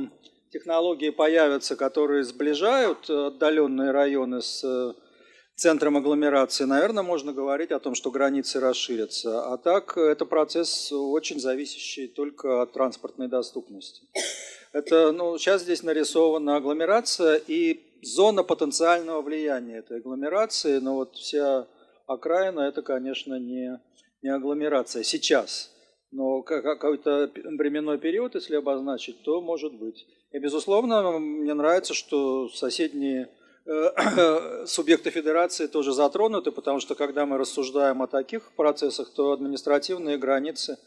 технологии появятся, которые сближают отдаленные районы с э, центром агломерации, наверное, можно говорить о том, что границы расширятся. А так это процесс очень зависящий только от транспортной доступности. Это, ну, сейчас здесь нарисована агломерация и зона потенциального влияния этой агломерации, но вот вся окраина это, конечно, не, не агломерация сейчас. Но какой-то временной период, если обозначить, то может быть. И, безусловно, мне нравится, что соседние э, [COUGHS] субъекты федерации тоже затронуты, потому что когда мы рассуждаем о таких процессах, то административные границы,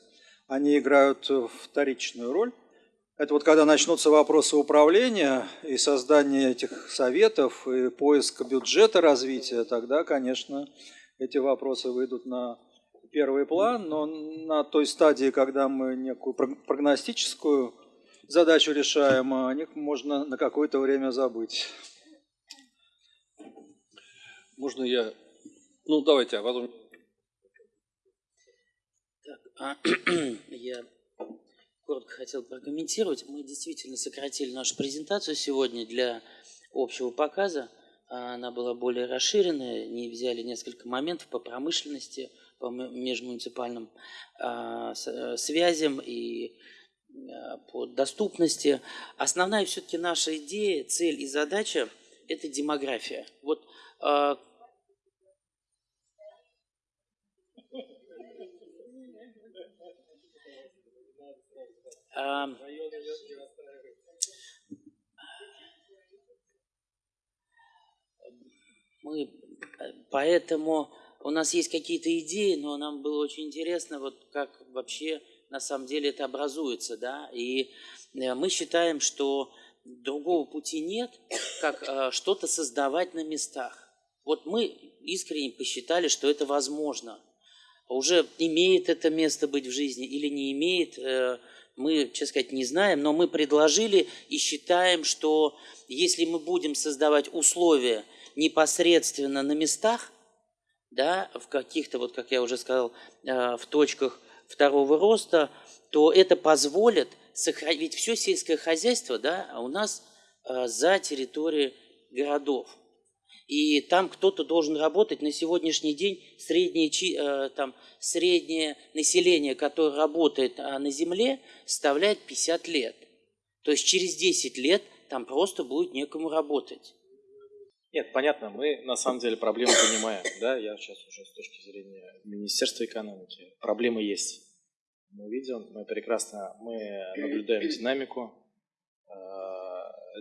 они играют вторичную роль. Это вот когда начнутся вопросы управления и создания этих советов, и поиска бюджета развития, тогда, конечно, эти вопросы выйдут на первый план, но на той стадии, когда мы некую прогностическую задачу решаем, о них можно на какое-то время забыть. Можно я... Ну, давайте, а потом... Так, а, [CLEARS THROAT] я коротко хотел прокомментировать. Мы действительно сократили нашу презентацию сегодня для общего показа. Она была более расширенная, не взяли несколько моментов по промышленности, по межмуниципальным а, э, связям и а, по доступности. Основная все-таки наша идея, цель и задача – это демография. Вот а, мы э, поэтому у нас есть какие-то идеи, но нам было очень интересно, вот как вообще на самом деле это образуется, да, и э, мы считаем, что другого пути нет, как э, что-то создавать на местах. Вот мы искренне посчитали, что это возможно. Уже имеет это место быть в жизни или не имеет, мы, честно сказать, не знаем, но мы предложили и считаем, что если мы будем создавать условия непосредственно на местах, да, в каких-то, вот как я уже сказал, э, в точках второго роста, то это позволит сохранить, все сельское хозяйство да, у нас э, за территорией городов. И там кто-то должен работать. На сегодняшний день среднее, э, там, среднее население, которое работает на земле, составляет 50 лет. То есть через 10 лет там просто будет некому работать. Нет, понятно, мы на самом деле проблему понимаем, да, я сейчас уже с точки зрения Министерства экономики, проблемы есть. Мы видим, мы прекрасно, мы наблюдаем динамику.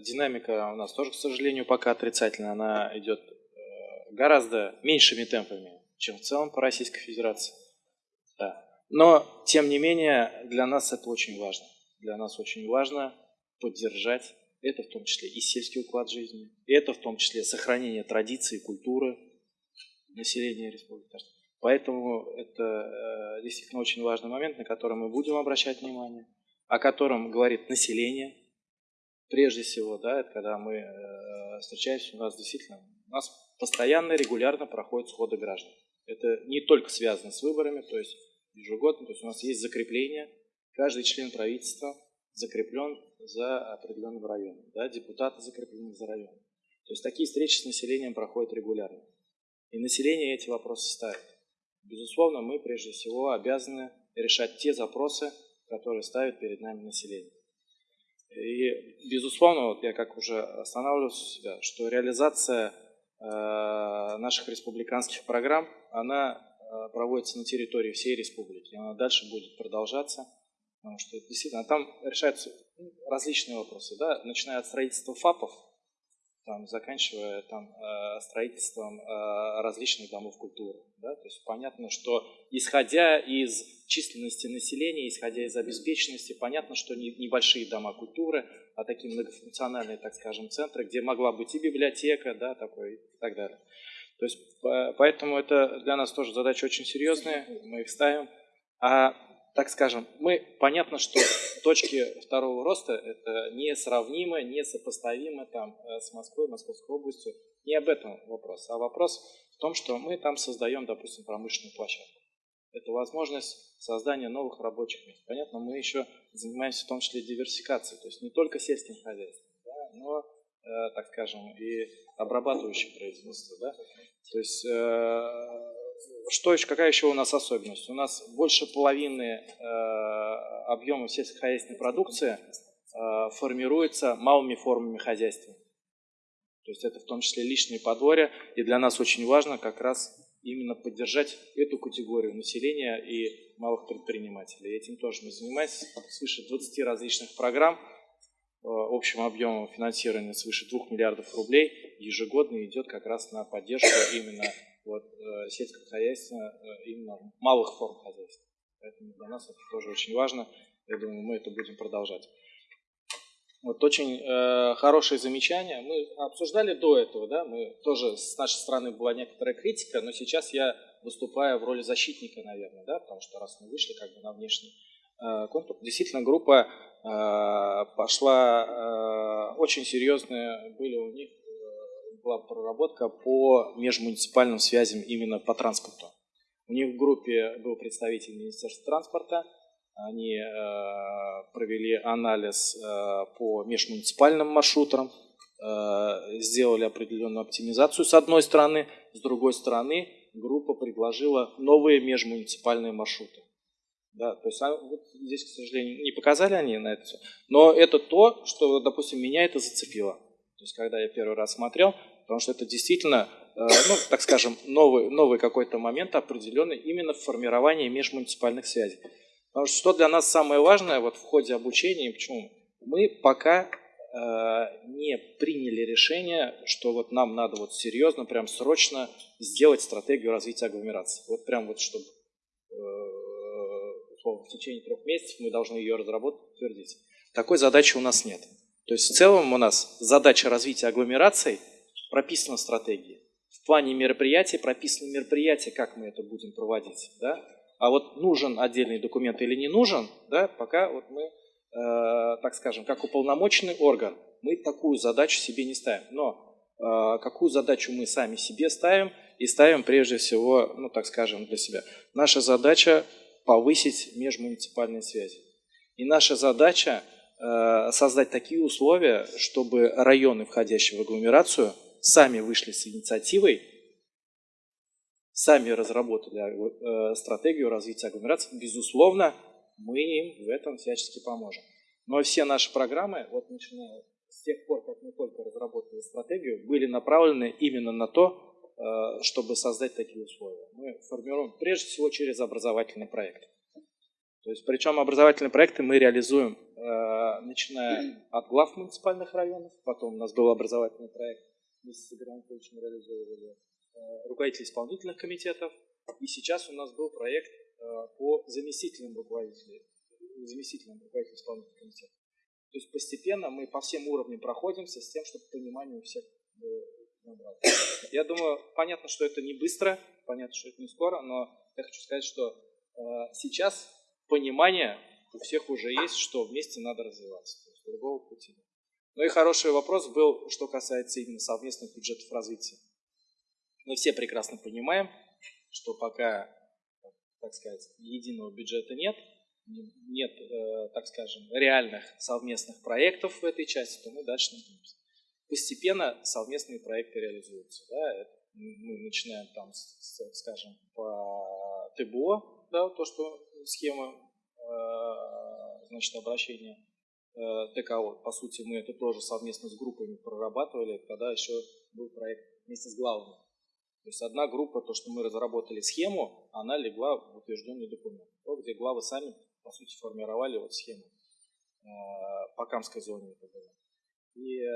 Динамика у нас тоже, к сожалению, пока отрицательная, она идет э, гораздо меньшими темпами, чем в целом по Российской Федерации. Да. Но, тем не менее, для нас это очень важно. Для нас очень важно поддержать это в том числе и сельский уклад жизни, это в том числе сохранение традиций культуры населения Республики. Поэтому это э, действительно очень важный момент, на который мы будем обращать внимание, о котором говорит население. Прежде всего, да, это когда мы э, встречаемся, у нас действительно, у нас постоянно, регулярно проходят сходы граждан. Это не только связано с выборами, то есть ежегодно, то есть у нас есть закрепление, каждый член правительства закреплен за определенным районом, да, депутаты закреплены за районом. То есть такие встречи с населением проходят регулярно. И население эти вопросы ставит. Безусловно, мы прежде всего обязаны решать те запросы, которые ставит перед нами население. И, безусловно, вот я как уже останавливался у себя, что реализация э, наших республиканских программ, она э, проводится на территории всей республики, она дальше будет продолжаться – Потому что действительно там решаются различные вопросы, да, начиная от строительства ФАПов, там, заканчивая там, э, строительством различных домов культуры. Да? То есть понятно, что исходя из численности населения, исходя из обеспеченности, понятно, что не, небольшие дома культуры, а такие многофункциональные, так скажем, центры, где могла быть и библиотека, да, такой, и так далее. То есть, поэтому это для нас тоже задача очень серьезная, мы их ставим. А так скажем, мы, понятно, что точки второго роста это несравнимо, несопоставимо там, э, с Москвой, Московской областью. Не об этом вопрос, а вопрос в том, что мы там создаем, допустим, промышленную площадку. Это возможность создания новых рабочих мест. Понятно, мы еще занимаемся в том числе диверсификацией, то есть не только сельским хозяйством, да, но, э, так скажем, и обрабатывающим производством. Да? То есть э, что еще, какая еще у нас особенность? У нас больше половины э, объема сельскохозяйственной продукции э, формируется малыми формами хозяйства. То есть это в том числе личные подворья, и для нас очень важно как раз именно поддержать эту категорию населения и малых предпринимателей. Этим тоже мы занимаемся. Свыше 20 различных программ э, общим объемом финансирования свыше 2 миллиардов рублей ежегодно идет как раз на поддержку именно вот, э, сельского хозяйства, э, именно малых форм хозяйства. Поэтому для нас это тоже очень важно. Я думаю, мы это будем продолжать. Вот очень э, хорошее замечание. Мы обсуждали до этого, да, мы тоже с нашей стороны была некоторая критика, но сейчас я выступаю в роли защитника, наверное, да, потому что раз мы вышли как бы на внешний э, контур, действительно группа э, пошла э, очень серьезные, были у них была проработка по межмуниципальным связям именно по транспорту. У них в группе был представитель Министерства транспорта, Они э, провели анализ э, по межмуниципальным маршрутам, э, сделали определенную оптимизацию с одной стороны, с другой стороны группа предложила новые межмуниципальные маршруты. Да, то есть а, вот здесь, к сожалению, не показали они на это все. Но это то, что, допустим, меня это зацепило. То есть когда я первый раз смотрел, потому что это действительно, ну, так скажем, новый, новый какой-то момент определенный именно в формировании межмуниципальных связей. Потому что что для нас самое важное вот в ходе обучения, почему? Мы пока э, не приняли решение, что вот нам надо вот серьезно, прям срочно сделать стратегию развития агломерации. Вот прям вот чтобы э, в течение трех месяцев мы должны ее разработать, утвердить. Такой задачи у нас нет. То есть в целом у нас задача развития агломераций прописана в стратегии. В плане мероприятий прописаны мероприятия, как мы это будем проводить. Да? А вот нужен отдельный документ или не нужен, да, пока вот мы, э, так скажем, как уполномоченный орган, мы такую задачу себе не ставим. Но э, какую задачу мы сами себе ставим и ставим прежде всего, ну так скажем, для себя. Наша задача повысить межмуниципальные связи. И наша задача э, создать такие условия, чтобы районы, входящие в агломерацию, сами вышли с инициативой сами разработали э, стратегию развития агломерации, безусловно, мы им в этом всячески поможем. Но все наши программы, вот начиная с тех пор, как мы только разработали стратегию, были направлены именно на то, э, чтобы создать такие условия. Мы формируем прежде всего через образовательный проект. То есть, причем образовательные проекты мы реализуем, э, начиная от глав муниципальных районов, потом у нас был образовательный проект, мы с Игорем Анатольевичем реализовывали Э, руководителей исполнительных комитетов. И сейчас у нас был проект э, по заместителям руководителей, заместителям руководителей исполнительных комитетов. То есть постепенно мы по всем уровням проходимся с тем, чтобы понимание у всех было Я думаю, понятно, что это не быстро, понятно, что это не скоро, но я хочу сказать, что э, сейчас понимание у всех уже есть, что вместе надо развиваться. То есть другого пути нет. Ну и хороший вопрос был, что касается именно совместных бюджетов развития. Мы все прекрасно понимаем, что пока, так сказать, единого бюджета нет, нет, э, так скажем, реальных совместных проектов в этой части, то мы дальше не. Постепенно совместные проекты реализуются. Да? Мы начинаем там, скажем, по ТБО, да, то, что схема э, значит, обращения э, ТКО. По сути, мы это тоже совместно с группами прорабатывали, когда еще был проект вместе с главами. То есть одна группа, то, что мы разработали схему, она легла в утвержденный документ. То, где главы сами, по сути, формировали вот схему э, по Камской зоне. Это было. И э,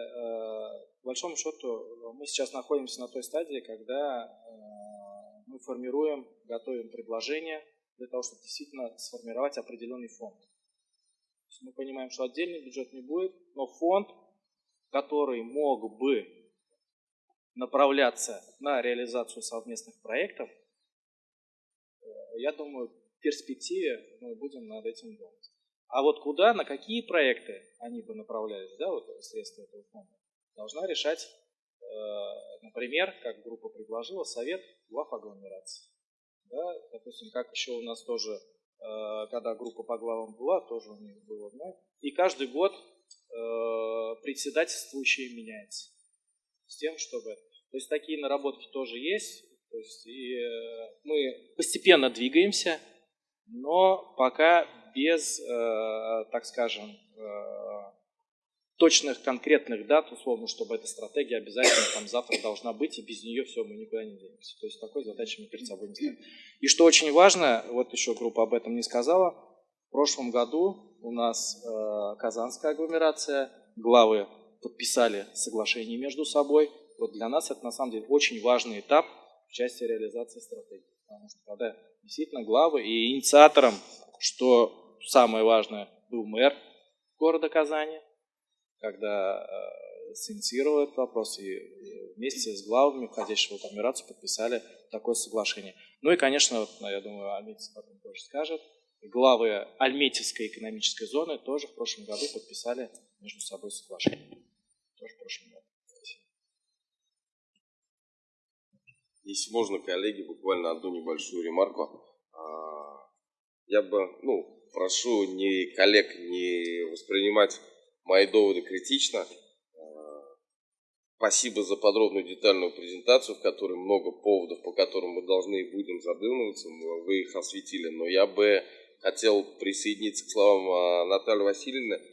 по большому счету мы сейчас находимся на той стадии, когда э, мы формируем, готовим предложение для того, чтобы действительно сформировать определенный фонд. мы понимаем, что отдельный бюджет не будет, но фонд, который мог бы направляться на реализацию совместных проектов, э, я думаю, в перспективе мы будем над этим думать. А вот куда, на какие проекты они бы направлялись, да, вот средства этого фонда, должна решать, э, например, как группа предложила, совет глав агломерации. Да, допустим, как еще у нас тоже, э, когда группа по главам была, тоже у них было, да, и каждый год председательствующий меняется с тем, чтобы... То есть такие наработки тоже есть. То есть и э, мы постепенно двигаемся, но пока без, э, так скажем, э, точных конкретных дат, условно, чтобы эта стратегия обязательно там завтра должна быть, и без нее все, мы никуда не денемся. То есть такой задачи мы перед собой не ставим. И что очень важно, вот еще группа об этом не сказала, в прошлом году у нас э, Казанская агломерация, главы подписали соглашение между собой, вот для нас это на самом деле очень важный этап в части реализации стратегии. Потому что когда действительно главы и инициатором, что самое важное, был мэр города Казани, когда э, этот вопрос и вместе с главами, входящего в операцию, подписали такое соглашение. Ну и, конечно, вот, я думаю, Альметьев потом тоже скажет, главы Альметьевской экономической зоны тоже в прошлом году подписали между собой соглашение. Тоже в прошлом году. Если можно, коллеги, буквально одну небольшую ремарку. А, я бы, ну, прошу ни коллег не воспринимать мои доводы критично. Спасибо за подробную детальную презентацию, в которой много поводов, по которым мы должны и будем задумываться. Вы их осветили. Но я бы хотел присоединиться к словам Натальи Васильевны.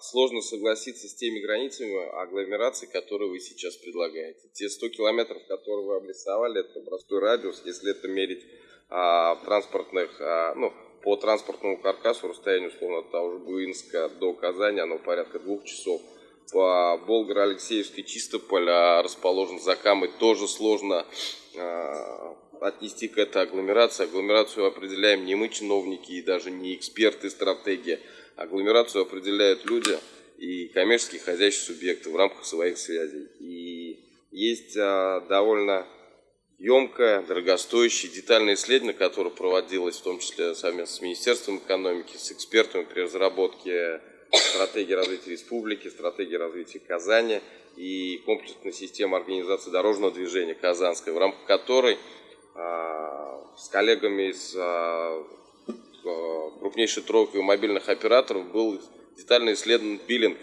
Сложно согласиться с теми границами агломерации, которые вы сейчас предлагаете. Те 100 километров, которые вы обрисовали, это простой радиус. Если это мерить а, транспортных, а, ну, по транспортному каркасу расстояние, условно, от того же Буинска до Казани, оно порядка двух часов. По Болгар-Алексеевской Чистополь а расположен за Камой, тоже сложно а, отнести к этой агломерации. Агломерацию определяем не мы, чиновники, и даже не эксперты стратегии. Агломерацию определяют люди и коммерческие хозяйственные субъекты в рамках своих связей. И есть а, довольно емкое, дорогостоящее, детальное исследование, которое проводилось в том числе совместно с Министерством экономики, с экспертами при разработке стратегии развития республики, стратегии развития Казани и комплексной системы организации дорожного движения Казанской, в рамках которой а, с коллегами из а, крупнейшей тройки мобильных операторов был детально исследован биллинг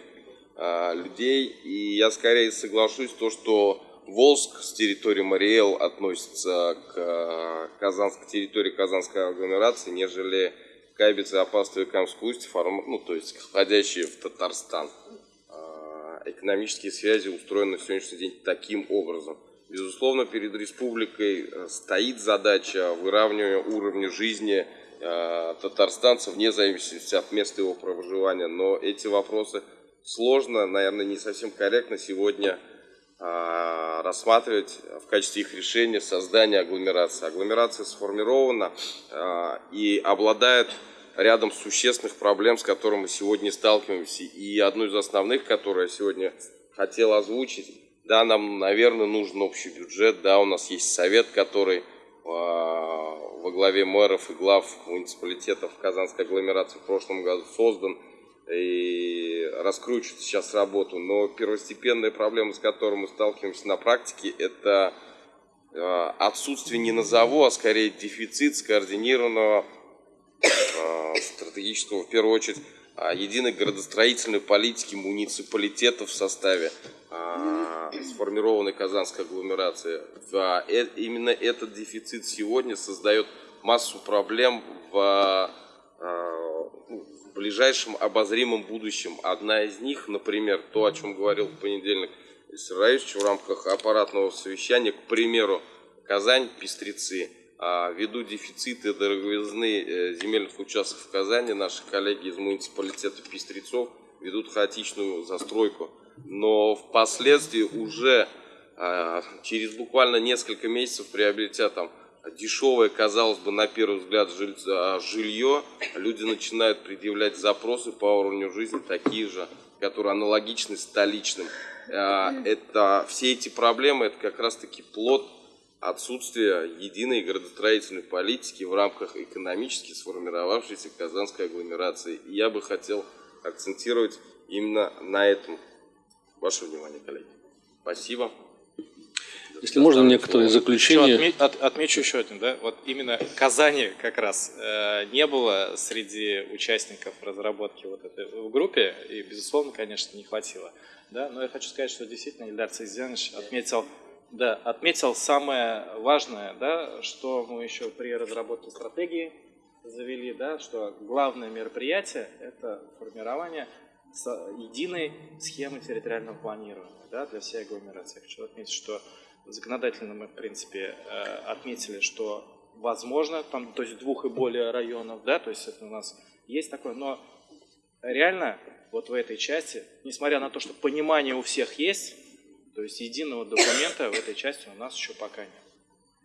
а, людей. И я скорее соглашусь то, что Волск с территории Мариэл относится к, Казанск, к территории Казанской агломерации, нежели Кайбиц и Апастово и Камск-Усть, ну, то есть входящие в Татарстан. Экономические связи устроены на сегодняшний день таким образом. Безусловно, перед республикой э, стоит задача выравнивания уровня жизни э, татарстанцев вне зависимости от места его проживания. Но эти вопросы сложно, наверное, не совсем корректно сегодня а, рассматривать в качестве их решения создание агломерации. Агломерация сформирована а, и обладает рядом существенных проблем, с которыми мы сегодня сталкиваемся. И одну из основных, которую я сегодня хотел озвучить, да, нам, наверное, нужен общий бюджет, да, у нас есть совет, который во главе мэров и глав муниципалитетов Казанской агломерации в прошлом году создан и раскручивает сейчас работу. Но первостепенная проблема, с которой мы сталкиваемся на практике, это э, отсутствие не назову, а скорее дефицит скоординированного э, стратегического, в первую очередь, единой градостроительной политики муниципалитетов в составе сформированной казанской агломерации. Именно этот дефицит сегодня создает массу проблем в ближайшем обозримом будущем. Одна из них, например, то, о чем говорил в понедельник Ильсер Раевич в рамках аппаратного совещания, к примеру, Казань, Пестрецы, а ввиду дефицита дороговизны э, земельных участков в Казани, наши коллеги из муниципалитета Пестрецов ведут хаотичную застройку. Но впоследствии уже а, через буквально несколько месяцев приобретя там дешевое, казалось бы, на первый взгляд, а, жилье, люди начинают предъявлять запросы по уровню жизни такие же, которые аналогичны столичным. А, это, все эти проблемы, это как раз-таки плод отсутствия единой градостроительной политики в рамках экономически сформировавшейся казанской агломерации. И я бы хотел акцентировать именно на этом. Ваше внимание, коллеги. Спасибо. Если можно, некоторые заключения. Еще отме, от, отмечу еще один, да, вот именно Казани как раз э, не было среди участников разработки вот этой в группе, и, безусловно, конечно, не хватило. Да, но я хочу сказать, что действительно Ильдар Цизянович отметил, да, отметил самое важное, да, что мы еще при разработке стратегии завели, да, что главное мероприятие – это формирование единой схемы территориального планирования да, для всей агломерации. Хочу отметить, что законодательно мы, в принципе, э, отметили, что возможно, там, то есть двух и более районов, да, то есть это у нас есть такое, но реально вот в этой части, несмотря на то, что понимание у всех есть, то есть единого документа в этой части у нас еще пока нет.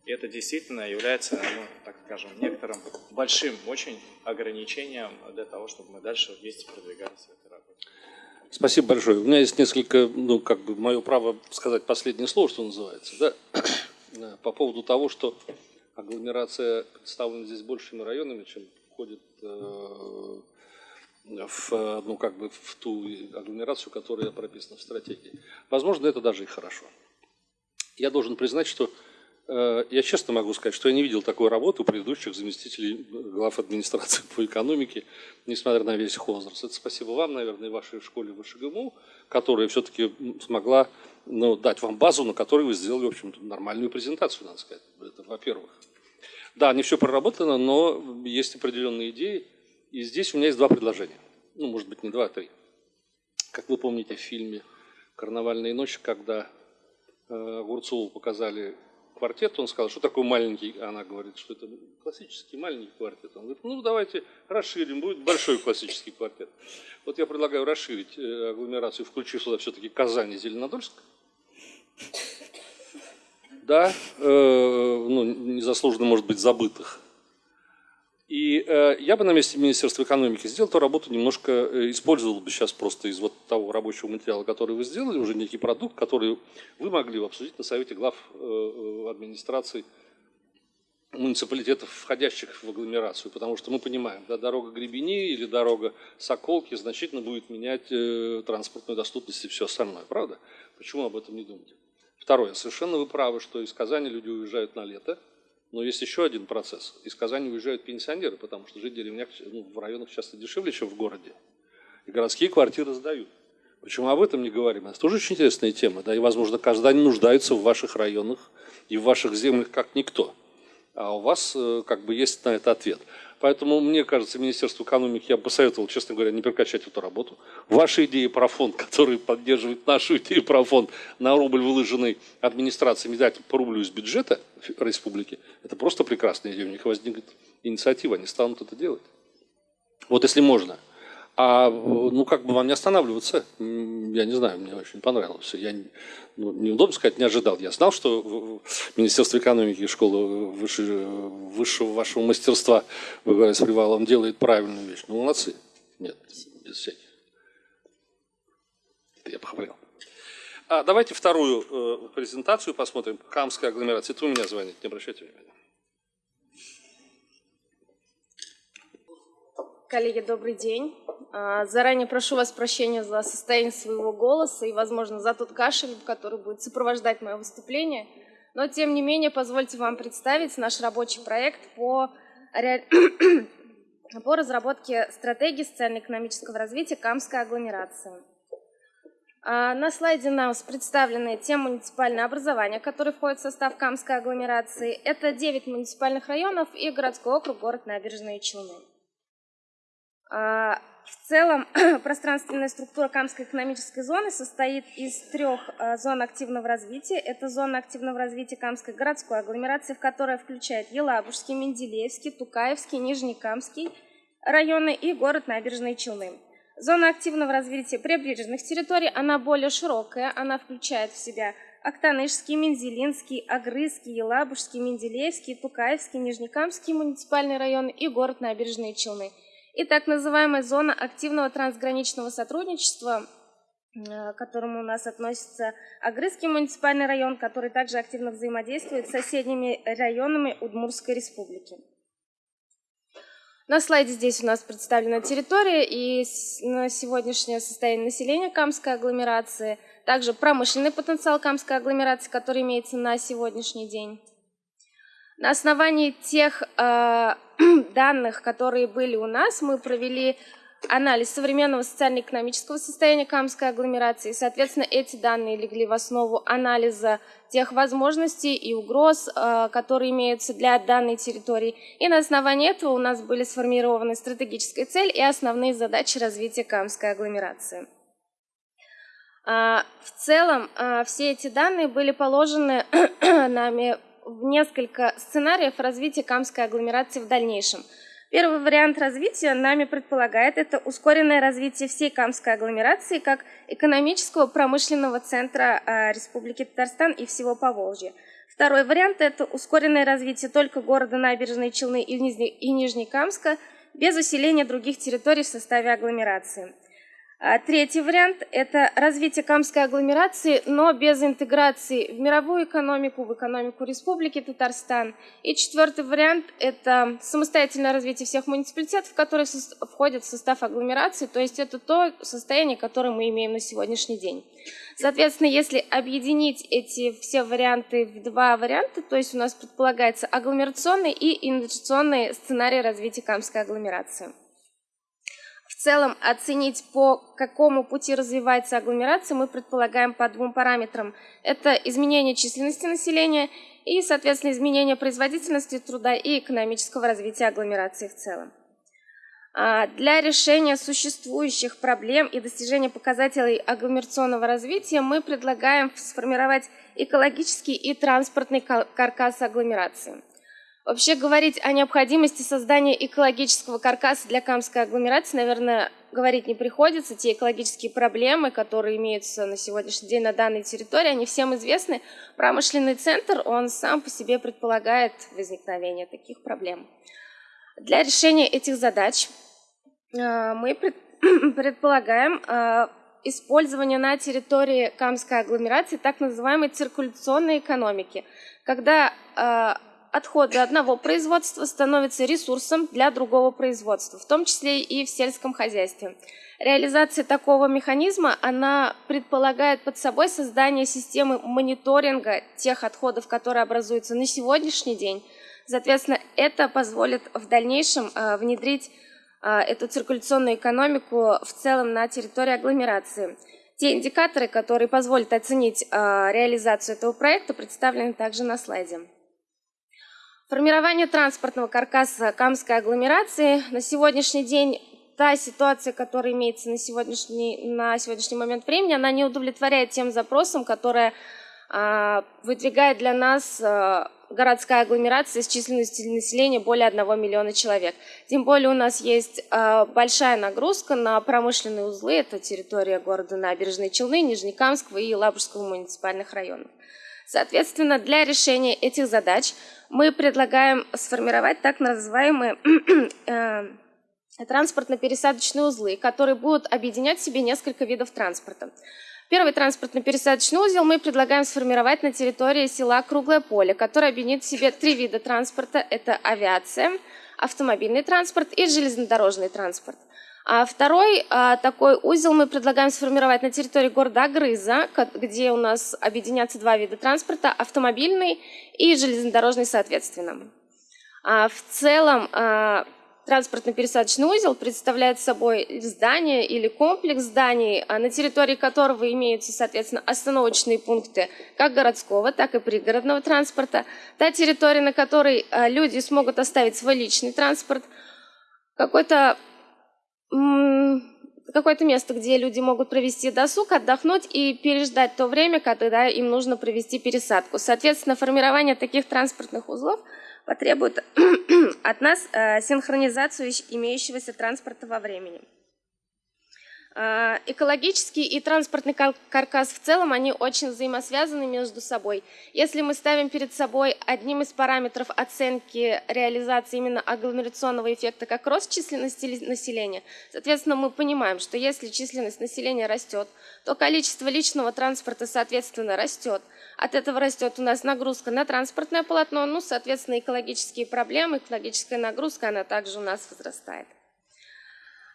И это действительно является, ну, так скажем, некоторым большим очень ограничением для того, чтобы мы дальше вместе продвигались в этой работе. Спасибо большое. У меня есть несколько, ну, как бы, мое право сказать последнее слово, что называется, да, по поводу того, что агломерация представлена здесь большими районами, чем входит э, в, ну, как бы в ту агломерацию, которая прописана в стратегии. Возможно, это даже и хорошо. Я должен признать, что Э, я честно могу сказать, что я не видел такой работы у предыдущих заместителей глав администрации [LAUGHS] по экономике, несмотря на весь их возраст. Это спасибо вам, наверное, и вашей школе ВШГМУ, которая все-таки смогла ну, дать вам базу, на которой вы сделали, в общем нормальную презентацию, надо сказать. Это во-первых. Да, не все проработано, но есть определенные идеи. И здесь у меня есть два предложения. Ну, может быть, не два, а три. Как вы помните в фильме «Карнавальные ночи», когда э, Огурцову показали квартет, он сказал, что такое маленький, она говорит, что это классический маленький квартет. Он говорит, ну давайте расширим, будет большой классический квартет. Вот я предлагаю расширить э, агломерацию, включив сюда все-таки Казань и Зеленодольск. Да, э, ну, незаслуженно, может быть, забытых. И э, я бы на месте Министерства экономики сделал эту работу немножко, э, использовал бы сейчас просто из вот того рабочего материала, который вы сделали, уже некий продукт, который вы могли обсудить на совете глав э, э, администрации муниципалитетов, входящих в агломерацию, потому что мы понимаем, да, дорога Гребени или дорога Соколки значительно будет менять э, транспортную доступность и все остальное, правда? Почему об этом не думать? Второе, совершенно вы правы, что из Казани люди уезжают на лето, но есть еще один процесс. Из Казани уезжают пенсионеры, потому что жить в деревнях ну, в районах часто дешевле, чем в городе. И городские квартиры сдают. Почему об этом не говорим? Это тоже очень интересная тема. Да? И, возможно, каждый нуждается в ваших районах и в ваших землях как никто. А у вас э, как бы есть на это ответ. Поэтому, мне кажется, Министерству экономики я бы посоветовал, честно говоря, не прекращать эту работу. Ваши идеи про фонд, [LAUGHS] который поддерживает нашу идею про фонд на рубль, выложенный администрацией, дать по рублю из бюджета республики, это просто прекрасная идея. У них возникнет инициатива, они станут это делать. Вот если можно – а ну как бы вам не останавливаться? Я не знаю, мне очень понравилось. Я ну, неудобно сказать, не ожидал. Я знал, что Министерство экономики и школа выше, высшего вашего мастерства, вы говорите, с Привалом делает правильную вещь. Ну, молодцы. Нет, без всяких. Это я похвалил. А давайте вторую э, презентацию посмотрим. Камская агломерация. Это у меня звонит, не обращайте внимания. Коллеги, добрый день. А, заранее прошу вас прощения за состояние своего голоса и, возможно, за тот кашель, который будет сопровождать мое выступление. Но, тем не менее, позвольте вам представить наш рабочий проект по, [COUGHS] по разработке стратегии социально-экономического развития Камской агломерации. А, на слайде у нас представлены те муниципальные образования, которые входят в состав Камской агломерации. Это 9 муниципальных районов и городской округ, город Набережные Челны. А, в целом [CLEARS THROAT] пространственная структура Камской экономической зоны состоит из трех а, зон активного развития. Это зона активного развития Камской городской агломерации, в которой включает Елабужский, Менделеевский, Тукаевский, Нижнекамский районы и город Набережные Челны. Зона активного развития прибрежных территорий, она более широкая, она включает в себя Актанышский, Мензелинский, Агрызский, Елабужский, Менделеевский, Тукаевский, Нижнекамский муниципальные районы и город Набережные Челны – и так называемая зона активного трансграничного сотрудничества, э, к которому у нас относится Агрызский муниципальный район, который также активно взаимодействует с соседними районами Удмурской республики. На слайде здесь у нас представлена территория и на сегодняшнее состояние населения Камской агломерации, также промышленный потенциал Камской агломерации, который имеется на сегодняшний день. На основании тех э, [CLEARS THROAT] данных, которые были у нас, мы провели анализ современного социально-экономического состояния Камской агломерации. Соответственно, эти данные легли в основу анализа тех возможностей и угроз, э, которые имеются для данной территории. И на основании этого у нас были сформированы стратегическая цель и основные задачи развития Камской агломерации. А, в целом, э, все эти данные были положены [CLEARS THROAT] нами в несколько сценариев развития Камской агломерации в дальнейшем. Первый вариант развития нами предполагает это ускоренное развитие всей Камской агломерации как экономического промышленного центра э, Республики Татарстан и всего Поволжья. Второй вариант – это ускоренное развитие только города Набережной Челны и Нижнекамска без усиления других территорий в составе агломерации. А третий вариант – это развитие камской агломерации, но без интеграции в мировую экономику, в экономику Республики Татарстан. И четвертый вариант – это самостоятельное развитие всех муниципалитетов, которые входят в состав агломерации, то есть это то состояние, которое мы имеем на сегодняшний день. Соответственно, если объединить эти все варианты в два варианта, то есть у нас предполагается агломерационный и инвестиционный сценарий развития камской агломерации в целом оценить, по какому пути развивается агломерация, мы предполагаем по двум параметрам. Это изменение численности населения и, соответственно, изменение производительности труда и экономического развития агломерации в целом. А, для решения существующих проблем и достижения показателей агломерационного развития мы предлагаем сформировать экологический и транспортный каркас агломерации. Вообще говорить о необходимости создания экологического каркаса для Камской агломерации, наверное, говорить не приходится. Те экологические проблемы, которые имеются на сегодняшний день на данной территории, они всем известны. Промышленный центр, он сам по себе предполагает возникновение таких проблем. Для решения этих задач э, мы [CLEARS THROAT] предполагаем э, использование на территории Камской агломерации так называемой циркуляционной экономики, когда э, отходы одного производства становятся ресурсом для другого производства, в том числе и в сельском хозяйстве. Реализация такого механизма, она предполагает под собой создание системы мониторинга тех отходов, которые образуются на сегодняшний день. Соответственно, это позволит в дальнейшем э, внедрить э, эту циркуляционную экономику в целом на территории агломерации. Те индикаторы, которые позволят оценить э, реализацию этого проекта, представлены также на слайде. Формирование транспортного каркаса Камской агломерации. На сегодняшний день та ситуация, которая имеется на сегодняшний, на сегодняшний момент времени, она не удовлетворяет тем запросам, которые а, выдвигает для нас а, городская агломерация с численностью населения более 1 миллиона человек. Тем более у нас есть а, большая нагрузка на промышленные узлы, это территория города Набережные Челны, Нижнекамского и Лабужского муниципальных районов. Соответственно, для решения этих задач мы предлагаем сформировать так называемые [CLEARS THROAT] э, транспортно-пересадочные узлы, которые будут объединять в себе несколько видов транспорта. Первый транспортно-пересадочный узел мы предлагаем сформировать на территории села Круглое поле, который объединит в себе три вида транспорта. Это авиация, автомобильный транспорт и железнодорожный транспорт. А второй а, такой узел мы предлагаем сформировать на территории города Агрыза, где у нас объединятся два вида транспорта, автомобильный и железнодорожный соответственно. А в целом транспортно-пересадочный узел представляет собой здание или комплекс зданий, на территории которого имеются, соответственно, остановочные пункты как городского, так и пригородного транспорта. Та территория, на которой люди смогут оставить свой личный транспорт, какой-то какое-то место, где люди могут провести досуг, отдохнуть и переждать то время, когда им нужно провести пересадку. Соответственно, формирование таких транспортных узлов потребует [CLEARS THROAT] от нас э, синхронизацию имеющегося транспорта во времени. А, экологический и транспортный каркас в целом, они очень взаимосвязаны между собой. Если мы ставим перед собой одним из параметров оценки реализации именно агломерационного эффекта как рост численности населения, соответственно, мы понимаем, что если численность населения растет, то количество личного транспорта, соответственно, растет. От этого растет у нас нагрузка на транспортное полотно, ну, соответственно, экологические проблемы, экологическая нагрузка, она также у нас возрастает.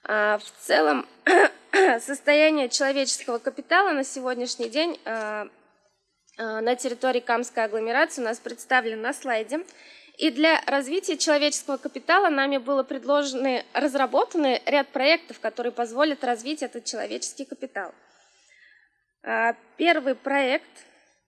А, в целом, [COUGHS] состояние человеческого капитала на сегодняшний день а, а, на территории Камской агломерации у нас представлен на слайде. И для развития человеческого капитала нами было предложены, разработаны ряд проектов, которые позволят развить этот человеческий капитал. Первый проект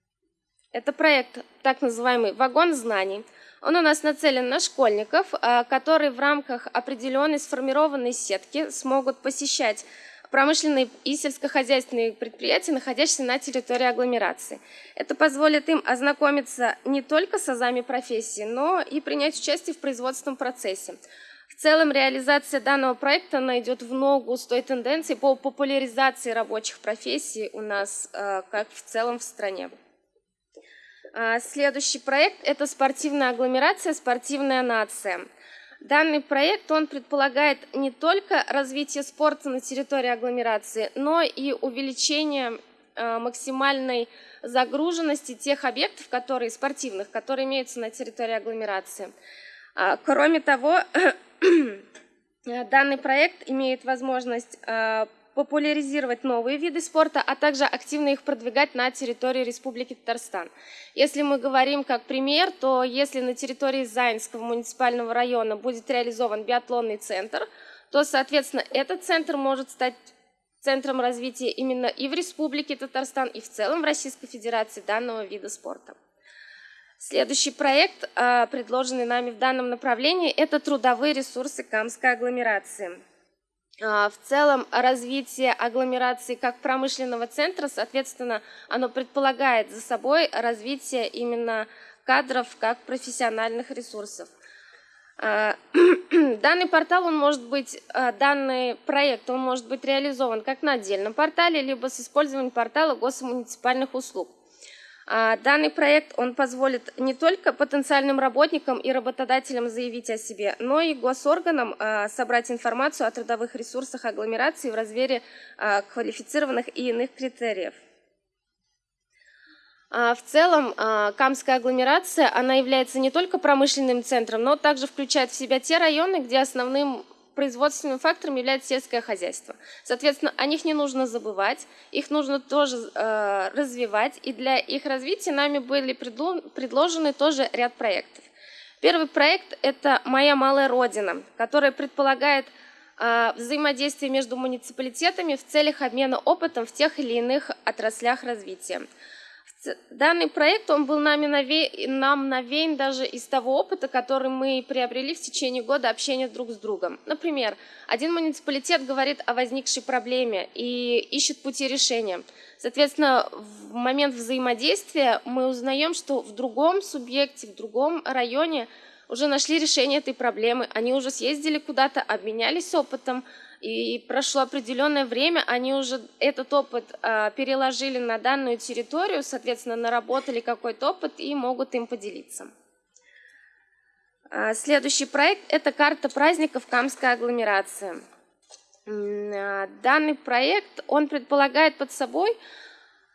– это проект так называемый «Вагон знаний», он у нас нацелен на школьников, а, которые в рамках определенной сформированной сетки смогут посещать промышленные и сельскохозяйственные предприятия, находящиеся на территории агломерации. Это позволит им ознакомиться не только с азами профессии, но и принять участие в производственном процессе. В целом реализация данного проекта найдет в ногу с той тенденции по популяризации рабочих профессий у нас, а, как в целом в стране. А, следующий проект – это спортивная агломерация, спортивная нация. Данный проект, он предполагает не только развитие спорта на территории агломерации, но и увеличение э, максимальной загруженности тех объектов, которые спортивных, которые имеются на территории агломерации. А, кроме того, [CLEARS THROAT] данный проект имеет возможность популяризировать новые виды спорта, а также активно их продвигать на территории Республики Татарстан. Если мы говорим как пример, то если на территории Заинского муниципального района будет реализован биатлонный центр, то, соответственно, этот центр может стать центром развития именно и в Республике Татарстан, и в целом в Российской Федерации данного вида спорта. Следующий проект, а, предложенный нами в данном направлении, это трудовые ресурсы Камской агломерации. А, в целом развитие агломерации как промышленного центра, соответственно, оно предполагает за собой развитие именно кадров как профессиональных ресурсов. А, [CLEARS THROAT] данный портал, он может быть, а, данный проект, он может быть реализован как на отдельном портале, либо с использованием портала госмуниципальных услуг. А, данный проект он позволит не только потенциальным работникам и работодателям заявить о себе, но и госорганам а, собрать информацию о трудовых ресурсах агломерации в размере а, квалифицированных и иных критериев. В целом, Камская агломерация, она является не только промышленным центром, но также включает в себя те районы, где основным производственным фактором является сельское хозяйство. Соответственно, о них не нужно забывать, их нужно тоже э, развивать, и для их развития нами были предложены тоже ряд проектов. Первый проект – это «Моя малая родина», который предполагает э, взаимодействие между муниципалитетами в целях обмена опытом в тех или иных отраслях развития. Данный проект, он был нами наве... нам навеян даже из того опыта, который мы приобрели в течение года общения друг с другом. Например, один муниципалитет говорит о возникшей проблеме и ищет пути решения. Соответственно, в момент взаимодействия мы узнаем, что в другом субъекте, в другом районе уже нашли решение этой проблемы, они уже съездили куда-то, обменялись опытом, и прошло определенное время, они уже этот опыт э, переложили на данную территорию, соответственно, наработали какой-то опыт и могут им поделиться. А, следующий проект – это карта праздников Камской агломерации. А, данный проект, он предполагает под собой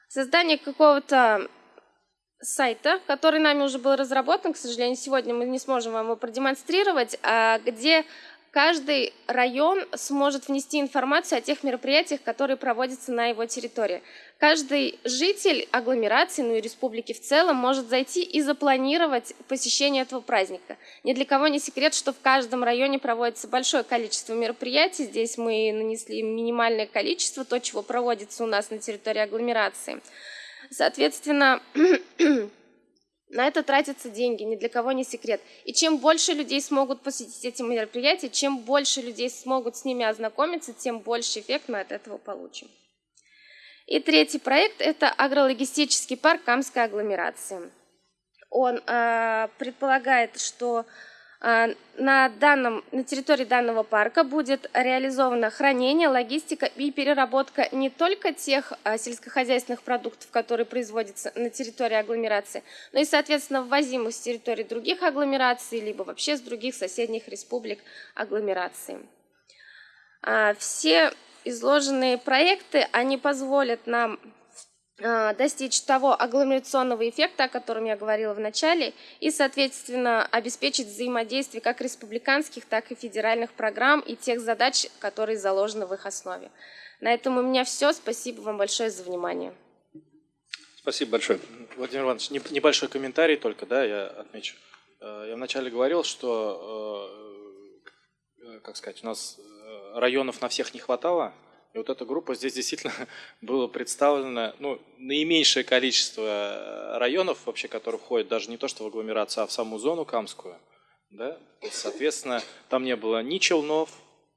создание какого-то сайта, который нами уже был разработан, к сожалению, сегодня мы не сможем вам его продемонстрировать, где каждый район сможет внести информацию о тех мероприятиях, которые проводятся на его территории. Каждый житель агломерации, ну и республики в целом, может зайти и запланировать посещение этого праздника. Ни для кого не секрет, что в каждом районе проводится большое количество мероприятий. Здесь мы нанесли минимальное количество, то, чего проводится у нас на территории агломерации. Соответственно, [CLEARS THROAT] На это тратятся деньги, ни для кого не секрет. И чем больше людей смогут посетить эти мероприятия, чем больше людей смогут с ними ознакомиться, тем больше эффект мы от этого получим. И третий проект – это агрологистический парк Камской агломерации. Он э, предполагает, что на, данном, на территории данного парка будет реализовано хранение, логистика и переработка не только тех а, сельскохозяйственных продуктов, которые производятся на территории агломерации, но и, соответственно, ввозимых с территории других агломераций, либо вообще с других соседних республик агломерации. А, все изложенные проекты, они позволят нам достичь того агломерационного эффекта, о котором я говорила в начале, и, соответственно, обеспечить взаимодействие как республиканских, так и федеральных программ и тех задач, которые заложены в их основе. На этом у меня все. Спасибо вам большое за внимание. Спасибо большое. Владимир Иванович, небольшой комментарий только, да, я отмечу. Э, я вначале говорил, что, э, э, как сказать, у нас районов на всех не хватало, и вот эта группа здесь действительно [LAUGHS] было представлено ну, наименьшее количество э, районов, вообще, которые входят даже не то что в агломерацию, а в саму зону Камскую. Да? Соответственно, там не было ни Челнов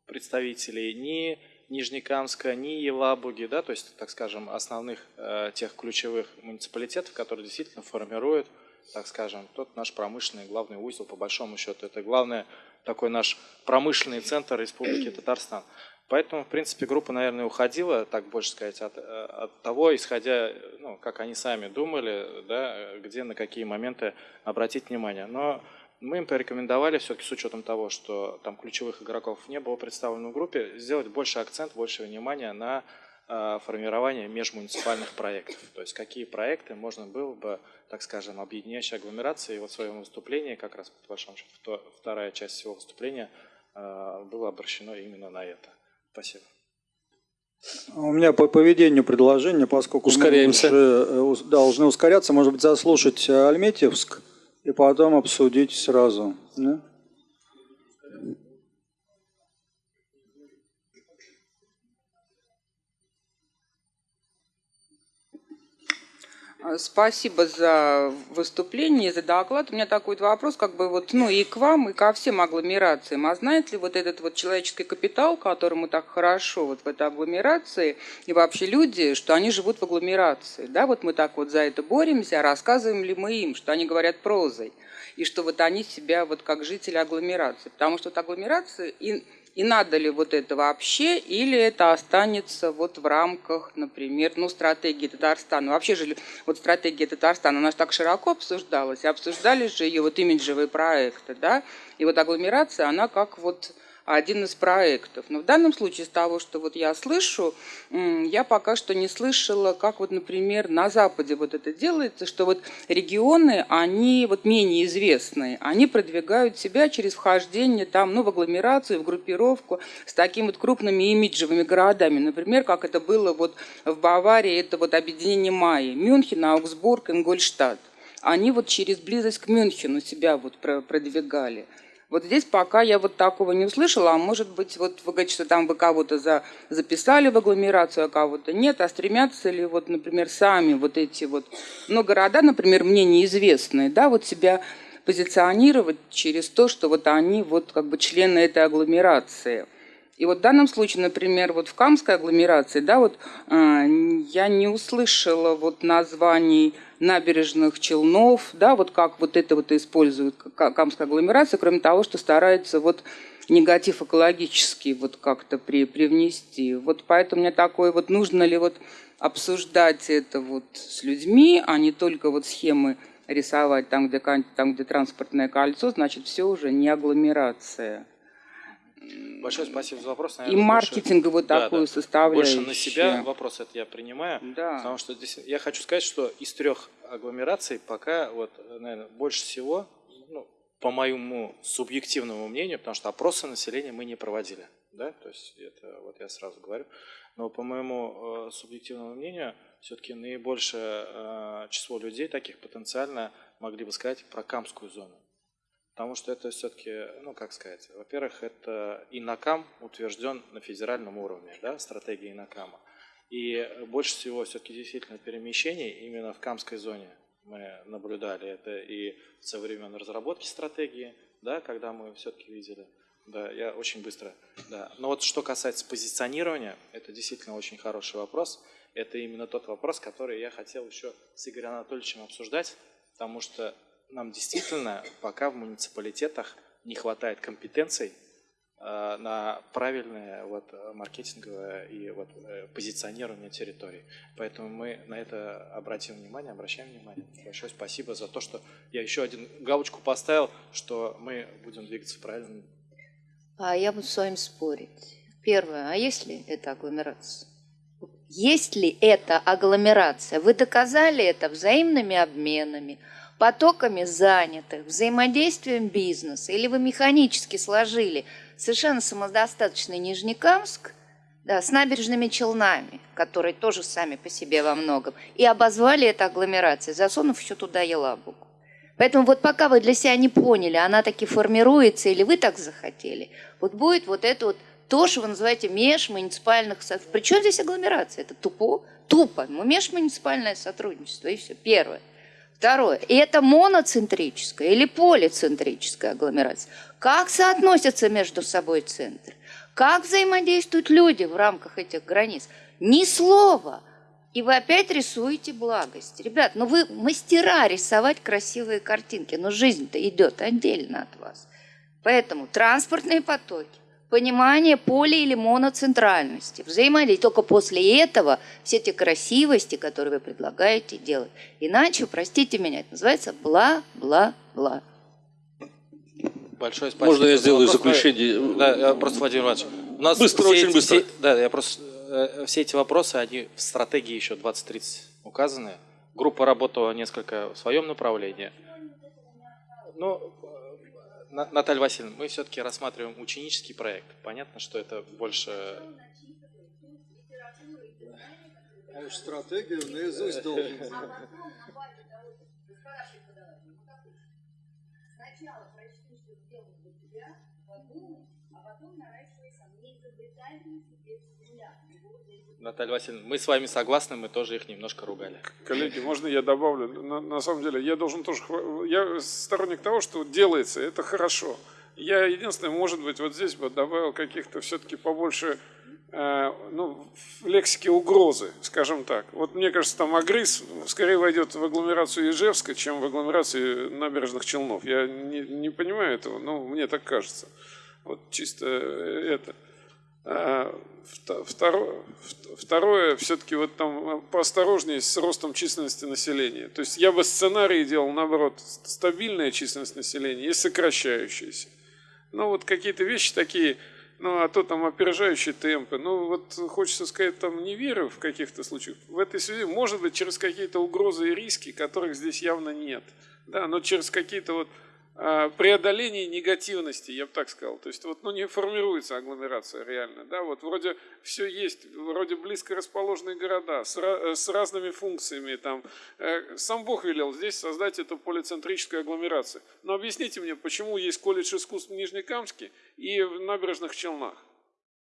представителей, ни Нижнекамска, ни Елабуги, да, то есть, так скажем, основных э, тех ключевых муниципалитетов, которые действительно формируют, так скажем, тот наш промышленный главный узел, по большому счету. Это главный такой наш промышленный центр Республики Татарстан. Поэтому, в принципе, группа, наверное, уходила, так больше сказать, от, э, от того, исходя, ну, как они сами думали, да, где на какие моменты обратить внимание. Но мы им порекомендовали, все-таки с учетом того, что там ключевых игроков не было представлено в группе, сделать больше акцент, больше внимания на э, формирование межмуниципальных проектов. То есть какие проекты можно было бы, так скажем, объединяющие агломерации. И вот в своем выступлении, как раз по большому счету, вторая часть всего выступления э, было обращено именно на это. Спасибо. У меня по поведению предложение, поскольку Ускоряемся. мы уже э, должны ускоряться, может быть, заслушать э, Альметьевск и потом обсудить сразу. да? Спасибо за выступление, за доклад. У меня такой вот вопрос, как бы вот, ну и к вам, и ко всем агломерациям. А знаете ли вот этот вот человеческий капитал, которому так хорошо вот в этой агломерации, и вообще люди, что они живут в агломерации, да, вот мы так вот за это боремся, а рассказываем ли мы им, что они говорят прозой, и что вот они себя вот как жители агломерации, потому что вот агломерации и и надо ли вот это вообще, или это останется вот в рамках, например, ну, стратегии Татарстана. Вообще же вот стратегия Татарстана, она же так широко обсуждалась, и обсуждались же ее вот имиджевые проекты, да, и вот агломерация, она как вот один из проектов. Но в данном случае, из того, что вот я слышу, я пока что не слышала, как вот, например, на Западе вот это делается, что вот регионы, они вот менее известные, они продвигают себя через вхождение там, ну, в агломерацию, в группировку с такими вот крупными имиджевыми городами. Например, как это было вот в Баварии, это вот объединение Майи, Мюнхен, Аугсбург, Ингольштадт. Они вот через близость к Мюнхену себя вот про- продвигали. Вот здесь пока я вот такого не услышала, а может быть, вот вы говорите, что там вы кого-то за, записали в агломерацию, а кого-то нет, а стремятся ли вот, например, сами вот эти вот, ну, города, например, мне неизвестные, да, вот себя позиционировать через то, что вот они вот как бы члены этой агломерации. И вот в данном случае, например, вот в Камской агломерации, да, вот э, я не услышала вот названий набережных Челнов, да, вот как вот это вот использует Ка- Камская агломерация, кроме того, что старается вот негатив экологический вот как-то при, привнести. Вот поэтому мне такое вот, нужно ли вот обсуждать это вот с людьми, а не только вот схемы рисовать там, где, там, где транспортное кольцо, значит, все уже не агломерация. Большое спасибо за вопрос. И Наверное, маркетинговую больше- да, такую да. составляющую. Больше на себя вопрос это я принимаю. Да. Потому что здесь я хочу сказать, что из трех агломераций пока вот, наверное, больше всего, ну, по моему субъективному мнению, потому что опросы населения мы не проводили, да, то есть это вот я сразу говорю, но по моему э, субъективному мнению, все-таки наибольшее э, число людей таких потенциально могли бы сказать про Камскую зону. Потому что это все-таки, ну как сказать, во-первых, это ИНАКАМ утвержден на федеральном уровне, да, стратегия ИНАКАМа. И больше всего все-таки действительно перемещений именно в Камской зоне мы наблюдали. Это и со времен разработки стратегии, да, когда мы все-таки видели. Да, я очень быстро. Да. Но вот что касается позиционирования, это действительно очень хороший вопрос. Это именно тот вопрос, который я хотел еще с Игорем Анатольевичем обсуждать, потому что нам действительно пока в муниципалитетах не хватает компетенций э, на правильное вот, э, маркетинговое и вот, э, позиционирование территории. Поэтому мы на это обратим внимание, обращаем внимание. Большое спасибо за то, что я еще один галочку поставил, что мы будем двигаться правильно. А я буду с вами спорить. Первое, а есть ли это агломерация? Есть ли это агломерация? Вы доказали это взаимными обменами, потоками занятых, взаимодействием бизнеса, или вы механически сложили совершенно самодостаточный Нижнекамск да, с набережными Челнами, которые тоже сами по себе во многом, и обозвали это агломерацией, засунув еще туда елабугу. Поэтому вот пока вы для себя не поняли, она таки формируется или вы так захотели, вот будет вот это вот то, что вы называете межмуниципальных. Причем здесь агломерация? Это тупо, тупо. Ну, межмуниципальное сотрудничество, и все. Первое. Второе. И это моноцентрическая или полицентрическая агломерация. Как соотносятся между собой центры? Как взаимодействуют люди в рамках этих границ? Ни слова. И вы опять рисуете благость. Ребят, ну вы мастера рисовать красивые картинки, но жизнь-то идет отдельно от вас. Поэтому транспортные потоки, понимание поли или моноцентральности, взаимодействие. Только после этого все те красивости, которые вы предлагаете, делать. Иначе, простите меня, это называется бла-бла-бла. Большое спасибо. Можно я сделаю Вопрос, заключение? Да, я просто, Владимир Иванович, у нас Быстро, все очень эти- быстро. все- да, я просто, э, все эти вопросы, они в стратегии еще 2030 указаны. Группа работала несколько в своем направлении. Ну, э, На- Наталья Васильевна, мы все-таки рассматриваем ученический проект. Понятно, что это больше... А уж стратегию наизусть должен [LAUGHS] знать. Сначала прочти, что сделано для тебя, подумай, а потом наращивай Наталья Васильевна, мы с вами согласны, мы тоже их немножко ругали. Коллеги, можно я добавлю? На, на самом деле, я должен тоже... Я сторонник того, что делается, это хорошо. Я единственное, может быть, вот здесь бы добавил каких-то все-таки побольше э, ну, в лексике угрозы, скажем так. Вот мне кажется, там Агрис скорее войдет в агломерацию Ижевска, чем в агломерацию набережных Челнов. Я не, не понимаю этого, но мне так кажется. Вот чисто э, это. А, вто- Второе, второе все-таки вот там поосторожнее с ростом численности населения. То есть я бы сценарий делал, наоборот, стабильная численность населения и сокращающаяся. Ну вот какие-то вещи такие, ну а то там опережающие темпы. Ну вот хочется сказать, там не верю в каких-то случаях. В этой связи, может быть, через какие-то угрозы и риски, которых здесь явно нет. Да, но через какие-то вот а, преодоление негативности, я бы так сказал. То есть вот, ну, не формируется агломерация реально. Да? Вот вроде все есть, вроде близко расположенные города с, э, с разными функциями. Там. Э, Сам Бог велел здесь создать эту полицентрическую агломерацию. Но объясните мне, почему есть колледж искусств в Нижнекамске и в набережных Челнах?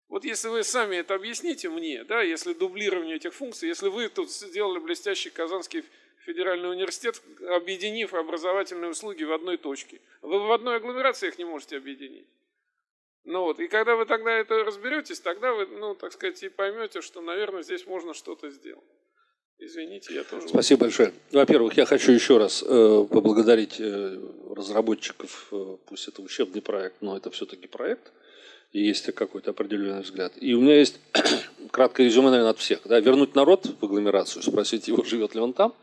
Вот если вы сами это объясните мне, да, если дублирование этих функций, если вы тут сделали блестящий Казанский федеральный университет, объединив образовательные услуги в одной точке. Вы в одной агломерации их не можете объединить. Ну вот, и когда вы тогда это разберетесь, тогда вы, ну, так сказать, и поймете, что, наверное, здесь можно что-то сделать. Извините, я тоже... Спасибо большое. Во-первых, я хочу еще раз э, поблагодарить э, разработчиков, э, пусть это учебный проект, но это все-таки проект, есть какой-то определенный взгляд. И у меня есть [CLEARS THROAT] краткое резюме, наверное, от всех. Да, вернуть народ в агломерацию, спросить его, живет ли он там.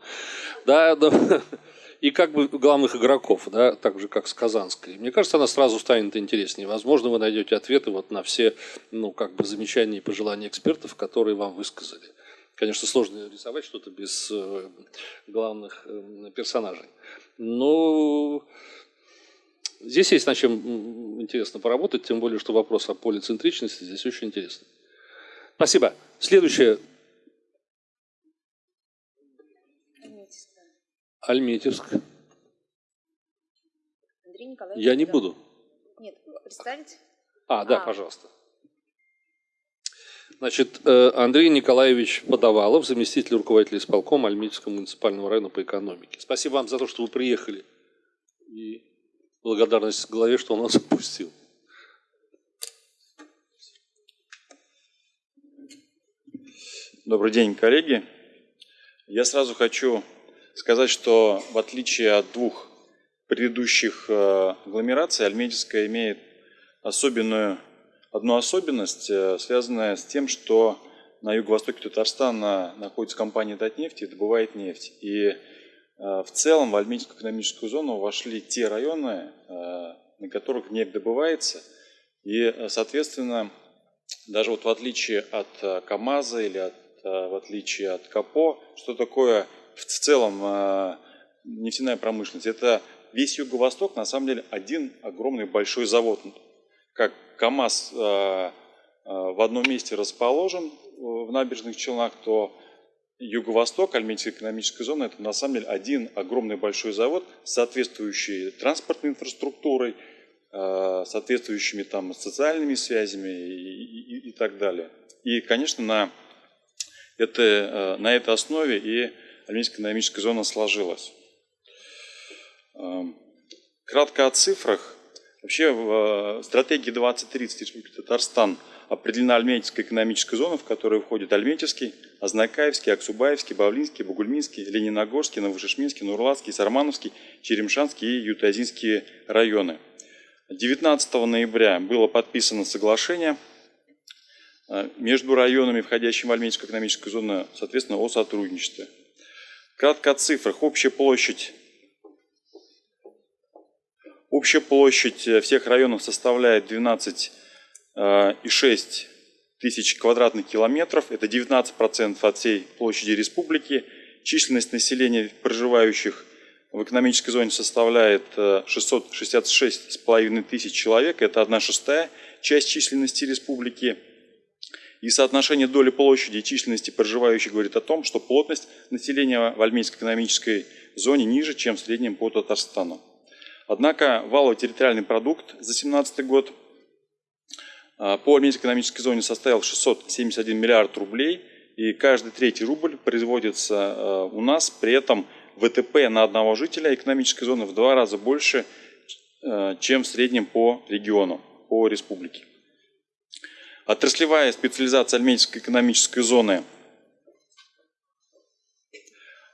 Да, да. [LAUGHS] И как бы главных игроков, да, так же, как с Казанской. Мне кажется, она сразу станет интереснее. Возможно, вы найдете ответы вот на все ну, как бы замечания и пожелания экспертов, которые вам высказали. Конечно, сложно рисовать что-то без э, главных э, персонажей. Но здесь есть над чем интересно поработать, тем более, что вопрос о полицентричности здесь очень интересный. Спасибо. Следующее. Альметьевск. Андрей Николаевич. Я не да. буду. Нет, представить? А, да, А. пожалуйста. Значит, э, Андрей Николаевич Подавалов, заместитель руководителя исполкома Альметьевского муниципального района по экономике. Спасибо вам за то, что вы приехали. И благодарность главе, что он нас [LAUGHS] отпустил. Добрый день, коллеги. Я сразу хочу сказать, что в отличие от двух предыдущих э, агломераций, Альметьевская имеет особенную, одну особенность, э, связанную с тем, что на юго-востоке Татарстана находится компания «Татнефть» и добывает нефть. И в целом в Альметьевскую экономическую зону вошли те районы, э, на которых нефть добывается. И, э, соответственно, даже вот в отличие от э, КАМАЗа или от, э, в отличие от КАПО, что такое в целом э, нефтяная промышленность? Это весь Юго-Восток на самом деле один огромный большой завод. Как КАМАЗ э, э, в одном месте расположен э, в набережных Челнах, то Юго-Восток, Альметьевская экономическая зона, это на самом деле один огромный большой завод с соответствующей транспортной инфраструктурой, э, соответствующими там социальными связями и, и- и так далее. И, конечно, на, это, э, на этой основе и Альметьевская экономическая зона сложилась. Эм, Кратко о цифрах. Вообще в э, стратегии 2030 Республики Татарстан определена Альметьевская экономическая зона, в которую входит Альметьевский, Азнакаевский, Аксубаевский, Бавлинский, Бугульминский, Лениногорский, Новошишминский, Нурлатский, Сармановский, Черемшанский и Ютазинские районы. 19 ноября было подписано соглашение э, между районами, входящими в Альметьевскую экономическую зону, соответственно, о сотрудничестве. Кратко о цифрах. Общая площадь Общая площадь всех районов составляет 12,6 тысяч квадратных километров. Это 19% от всей площади республики. Численность населения, проживающих в экономической зоне, составляет 666,5 тысяч человек. Это 1 шестая часть численности республики. И соотношение доли площади и численности проживающих говорит о том, что плотность населения в Альмейской экономической зоне ниже, чем в среднем по Татарстану. Однако валовый территориальный продукт за 2017 год а, по Альмейской экономической зоне составил 671 миллиард рублей, и каждый третий рубль производится а, у нас, при этом ВТП на одного жителя экономической зоны в два раза больше, а, чем в среднем по региону, по республике. Отраслевая специализация Альметьевской экономической зоны –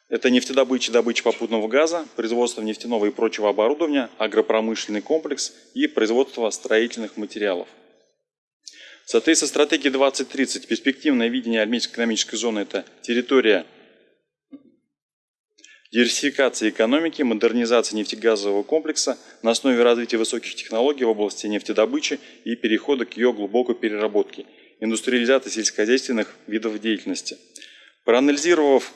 это нефтедобыча, добыча попутного газа, производство нефтяного и прочего оборудования, агропромышленный комплекс и производство строительных материалов. В соответствии с стратегией 2030 перспективное видение Альметьевской экономической зоны – это территория диверсификации экономики, модернизации нефтегазового комплекса на основе развития высоких технологий в области нефтедобычи и перехода к ее глубокой переработке, индустриализации сельскохозяйственных видов деятельности. Проанализировав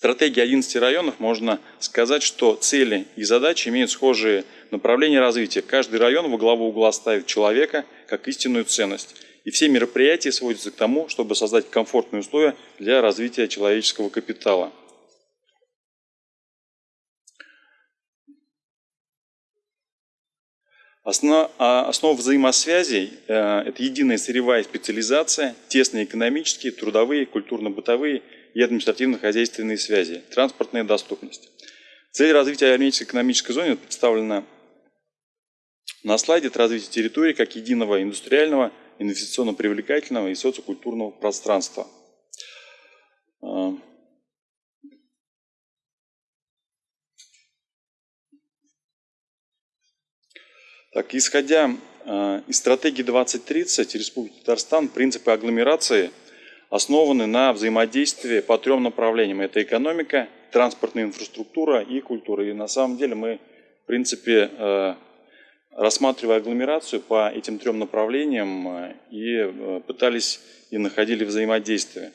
стратегии 11 районов, можно сказать, что цели и задачи имеют схожие направления развития. Каждый район во главу угла ставит человека как истинную ценность. И все мероприятия сводятся к тому, чтобы создать комфортные условия для развития человеческого капитала. Основа, основа взаимосвязей э, – это единая сырьевая специализация, тесные экономические, трудовые, культурно-бытовые и административно-хозяйственные связи, транспортная доступность. Цель развития армейской экономической зоны представлена на слайде. Это развитие территории как единого индустриального, инвестиционно-привлекательного и социокультурного пространства. Так, исходя э, из стратегии 2030 Республики Татарстан, принципы агломерации основаны на взаимодействии по трем направлениям. Это экономика, транспортная инфраструктура и культура. И на самом деле мы, в принципе, э, рассматривая агломерацию по этим трем направлениям э, и пытались и находили взаимодействие.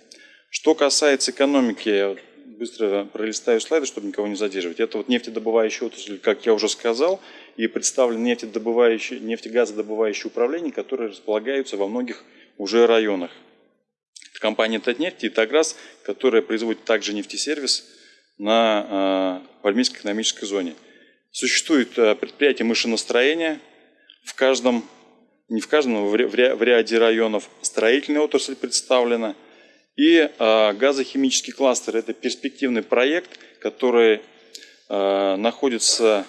Что касается экономики, быстро пролистаю слайды, чтобы никого не задерживать. Это вот нефтедобывающая отрасль, как я уже сказал, и представлены нефтедобывающие, нефтегазодобывающие управления, которые располагаются во многих уже районах. Это компания Татнефть и Таграс, которая производит также нефтесервис на э, Пальмийской экономической зоне. Существует э, предприятие машиностроения в каждом, не в каждом, но в ряде районов строительная отрасль представлена. И э, газохимический кластер – это перспективный проект, который э, находится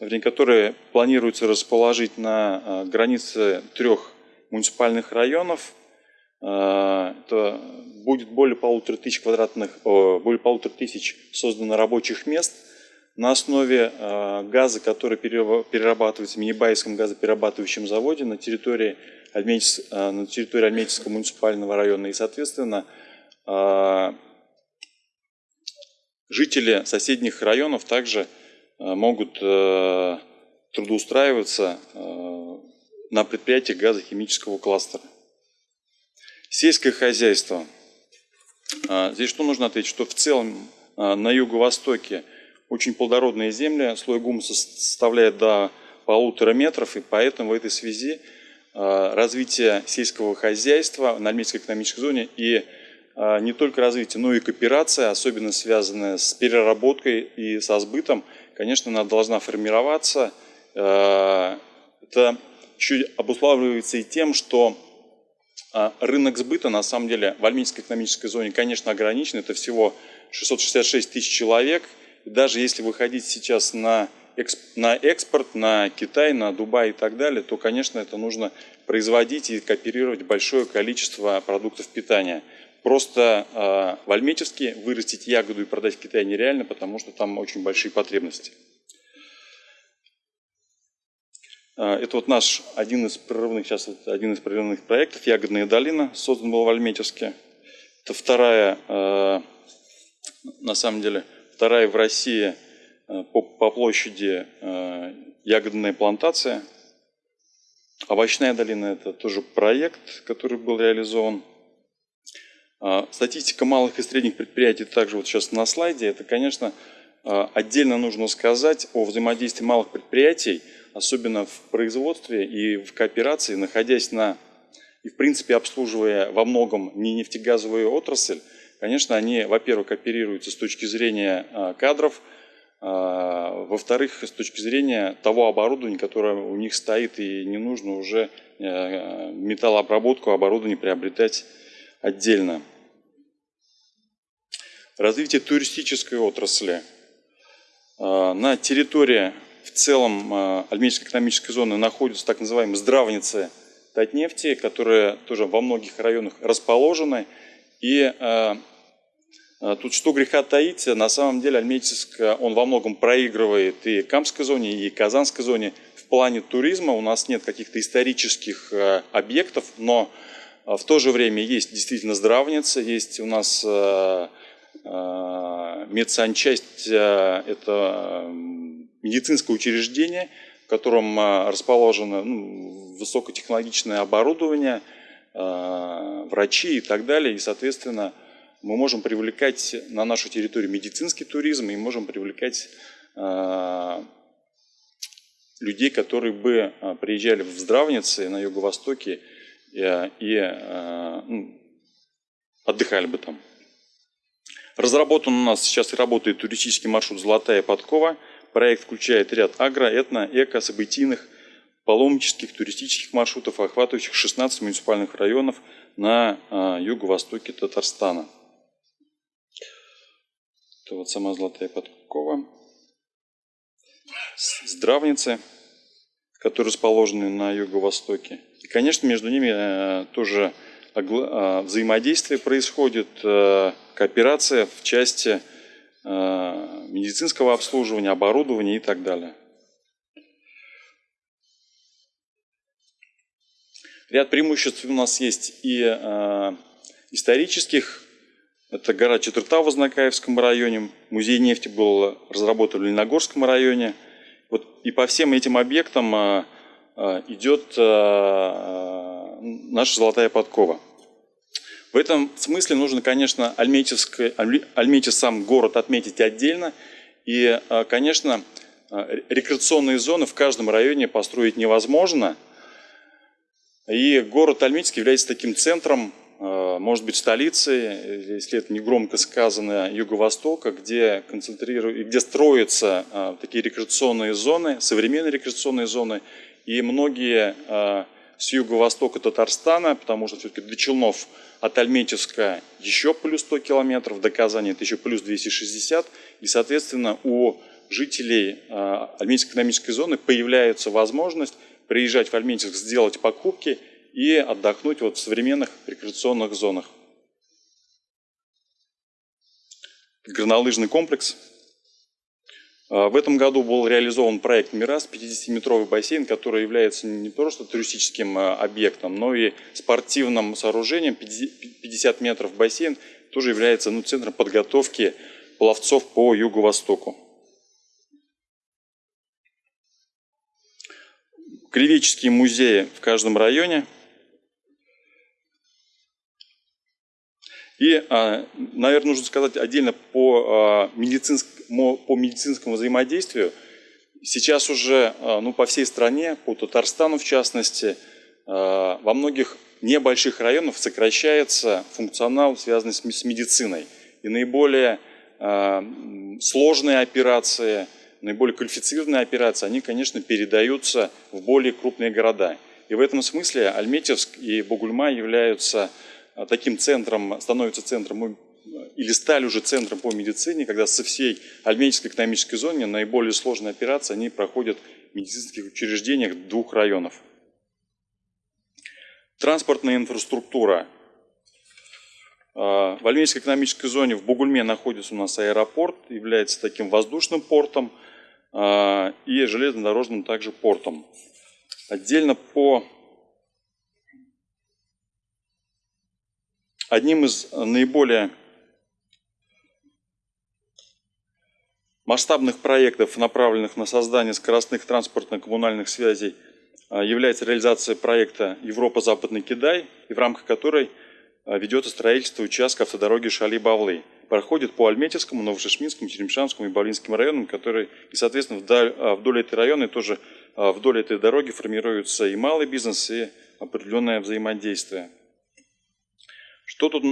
вернее, которые планируется расположить на а, границе трех муниципальных районов. А, это будет более полутора тысяч квадратных, более полутора тысяч создано рабочих мест на основе а, газа, который перерабатывается в Минибайском газоперерабатывающем заводе на территории, Альметьевс, на территории Альметьевского муниципального района. И, соответственно, жители соседних районов также могут э, трудоустраиваться э, на предприятиях газохимического кластера. Сельское хозяйство. Здесь что нужно ответить? Что в целом на юго-востоке очень плодородные земли, слой гумуса составляет до полутора метров, и поэтому в этой связи развитие сельского хозяйства на Альметьевской экономической зоне и не только развитие, но и кооперация, особенно связанная с переработкой и со сбытом – конечно, она должна формироваться. Это еще обуславливается и тем, что рынок сбыта, на самом деле, в Альминской экономической зоне, конечно, ограничен. Это всего 666 тысяч человек. Даже если выходить сейчас на, на экспорт, на Китай, на Дубай и так далее, то, конечно, это нужно производить и кооперировать большое количество продуктов питания. Просто э, в Альметьевске вырастить ягоду и продать в Китае нереально, потому что там очень большие потребности. Э, это вот наш один из прорывных, сейчас один из прорывных проектов «Ягодная долина», создан был в Альметьевске. Это вторая, э, на самом деле, вторая в России э, по, по площади ягодная плантация. Овощная долина – это тоже проект, который был реализован. А, статистика малых и средних предприятий также вот сейчас на слайде. Это, конечно, а, отдельно нужно сказать о взаимодействии малых предприятий, особенно в производстве и в кооперации, находясь на и, в принципе, обслуживая во многом не нефтегазовую отрасль, конечно, они, во-первых, оперируются с точки зрения а, кадров, во-вторых, с точки зрения того оборудования, которое у них стоит, и не нужно уже металлообработку оборудования приобретать отдельно. Развитие туристической отрасли. А, на территории в целом а, Альметьевской экономической зоны находятся так называемые здравницы Татнефти, которые тоже во многих районах расположены. И а, тут что греха таить, на самом деле Альметьевск, он во многом проигрывает и Камской зоне, и Казанской зоне. В плане туризма у нас нет каких-то исторических объектов, но в то же время есть действительно здравница, есть у нас Э, медсанчасть э, – это медицинское учреждение, в котором э, расположено ну, высокотехнологичное оборудование, врачи и так далее. И, соответственно, мы можем привлекать на нашу территорию медицинский туризм и можем привлекать людей, которые бы приезжали в здравницы на Юго-Востоке и, и ну, отдыхали бы там. Разработан у нас сейчас работает туристический маршрут «Золотая подкова». Проект включает ряд агро, этно, эко, событийных, паломнических, туристических маршрутов, охватывающих 16 муниципальных районов на а, юго-востоке Татарстана. Это вот сама Золотая подкова. Здравницы, которые расположены на юго-востоке. И, конечно, между ними э, тоже а, взаимодействие происходит, э, кооперация в части медицинского обслуживания, оборудования и так далее. Ряд преимуществ у нас есть и э, исторических. Это гора Четверта в Ознакаевском районе. Музей нефти был разработан в Лениногорском районе. Вот, и по всем этим объектам э, э, идет э, наша золотая подкова. В этом смысле нужно, конечно, Альметьев сам город отметить отдельно. И, а, конечно, а, рекреационные зоны в каждом районе построить невозможно. И город Альметьевск является таким центром, а, может быть, столицей, если это не громко сказано, Юго-Востока, где, где строятся такие рекреационные зоны, современные рекреационные зоны. И многие с юго-востока Татарстана, потому что все-таки до Челнов от Альметьевска еще плюс 100 километров, до Казани это еще плюс 260. И, соответственно, у жителей а, Альметьевской экономической зоны появляется возможность приезжать в Альметьевск, сделать покупки и отдохнуть вот в современных рекреационных зонах. Горнолыжный комплекс – в этом году был реализован проект «Мирас», 50-метровый бассейн, который является не просто туристическим а, объектом, но и спортивным сооружением. 50 метров бассейн тоже является ну, центром подготовки пловцов по юго-востоку. Кривеческие музеи в каждом районе – И, а, наверное, нужно сказать отдельно по, а, медицинскому, по медицинскому взаимодействию. Сейчас уже а, ну, по всей стране, по Татарстану в частности, во многих небольших районах сокращается функционал, связанный с медициной. И наиболее сложные операции, наиболее квалифицированные операции, они, конечно, передаются в более крупные города. И в этом смысле Альметьевск и Бугульма являются таким центром, становится центром или стали уже центром по медицине, когда со всей Альменической экономической зоны наиболее сложные операции они проходят в медицинских учреждениях двух районов. Транспортная инфраструктура. А, в Альменической экономической зоне в Бугульме находится у нас аэропорт, является таким воздушным портом а, и железнодорожным также портом. Отдельно по Одним из наиболее масштабных проектов, направленных на создание скоростных транспортно-коммунальных связей, является реализация проекта «Европа-Западный Китай», и в рамках которой ведется строительство участка автодороги Шали-Бавлы. Проходит по Альметьевскому, Новошишминскому, Черемшанскому и Бавлинским районам, которые, и, соответственно, вдоль, вдоль этой района тоже вдоль этой дороги формируется и малый бизнес, и определенное взаимодействие. Что тут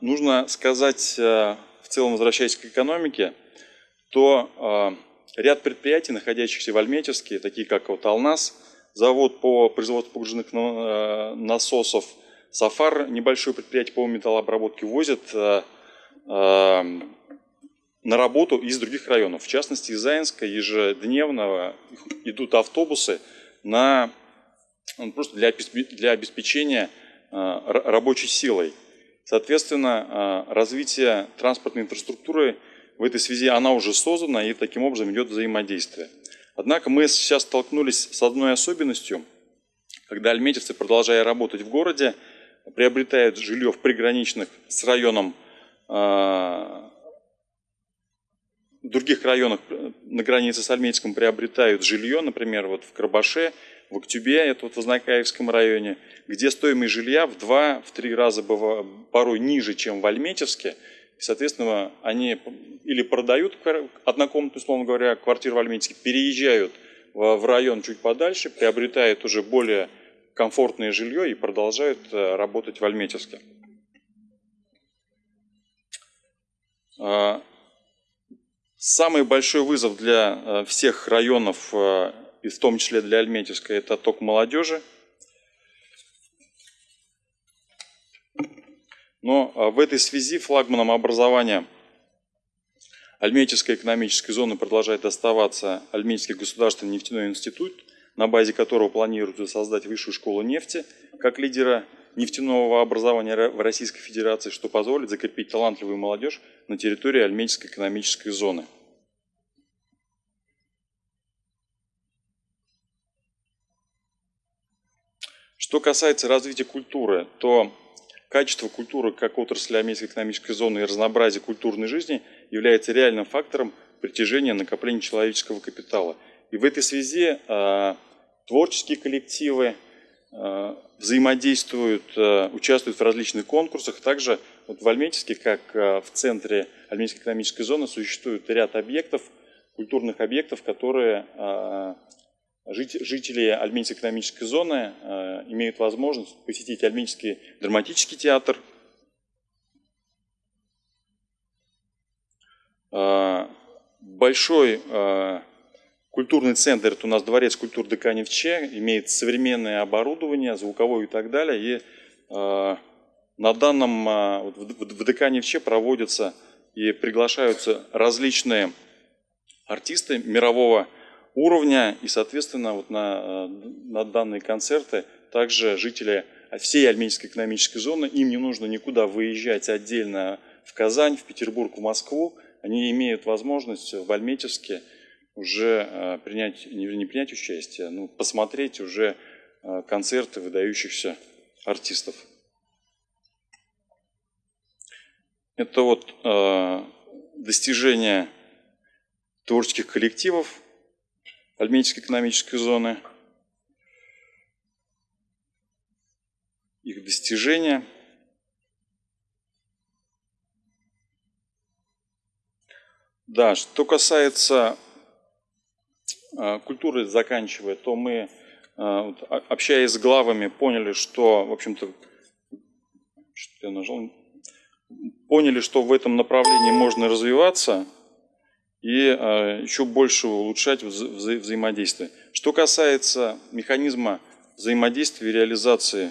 нужно сказать в целом, возвращаясь к экономике, то ряд предприятий, находящихся в Альметьевске, такие как вот Алнас, завод по производству погружных насосов, Сафар, небольшое предприятие по металлообработке, возит на работу из других районов. В частности, из Заинска ежедневно идут автобусы на, ну, просто для, для обеспечения рабочей силой. Соответственно, развитие транспортной инфраструктуры в этой связи она уже создана и таким образом идет взаимодействие. Однако мы сейчас столкнулись с одной особенностью, когда альметьевцы, продолжая работать в городе, приобретают жилье в приграничных с районом, в других районах на границе с Альметьевском приобретают жилье, например, вот в Карбаше, в Октюбе, это вот в Вознакаевском районе, где стоимость жилья в два, в три раза порой ниже, чем в Альметьевске. Соответственно, они или продают однокомнатную, условно говоря, квартиру в Альметьевске, переезжают в район чуть подальше, приобретают уже более комфортное жилье и продолжают э, работать в Альметьевске. А, самый большой вызов для э, всех районов, э, и в том числе для Альметьевска, это ток молодежи. Но в этой связи флагманом образования Альметьевской экономической зоны продолжает оставаться Альметьевский государственный нефтяной институт – на базе которого планируется создать высшую школу нефти как лидера нефтяного образования в Российской Федерации, что позволит закрепить талантливую молодежь на территории Альметьевской экономической зоны. Что касается развития культуры, то качество культуры как отрасли Альметьевской экономической зоны и разнообразие культурной жизни является реальным фактором притяжения накопления человеческого капитала. И в этой связи а, творческие коллективы э, взаимодействуют, э, участвуют в различных конкурсах. Также вот в Альметьевске, как э, в центре Альметьевской экономической зоны, существует ряд объектов, культурных объектов, которые жители Альметьевской экономической зоны имеют возможность посетить Альметьевский драматический театр, большой Культурный центр, это у нас дворец культур ДК Невче, имеет современное оборудование, звуковое и так далее. И э, на данном, э, в, ДК Невче проводятся и приглашаются различные артисты мирового уровня. И, соответственно, вот на, на данные концерты также жители всей Альменийской экономической зоны, им не нужно никуда выезжать отдельно в Казань, в Петербург, в Москву. Они имеют возможность в Альметьевске уже э, принять, не принять участие, но посмотреть уже э, концерты выдающихся артистов. Это вот э, достижения творческих коллективов Альметьевской экономической зоны, их достижения. Да, что касается Э, культуры заканчивая, то мы, э, общаясь с главами, поняли, что, в общем-то, что я нажал, поняли, что в этом направлении можно развиваться и э, еще больше улучшать вза вза взаимодействие. Что касается механизма взаимодействия и реализации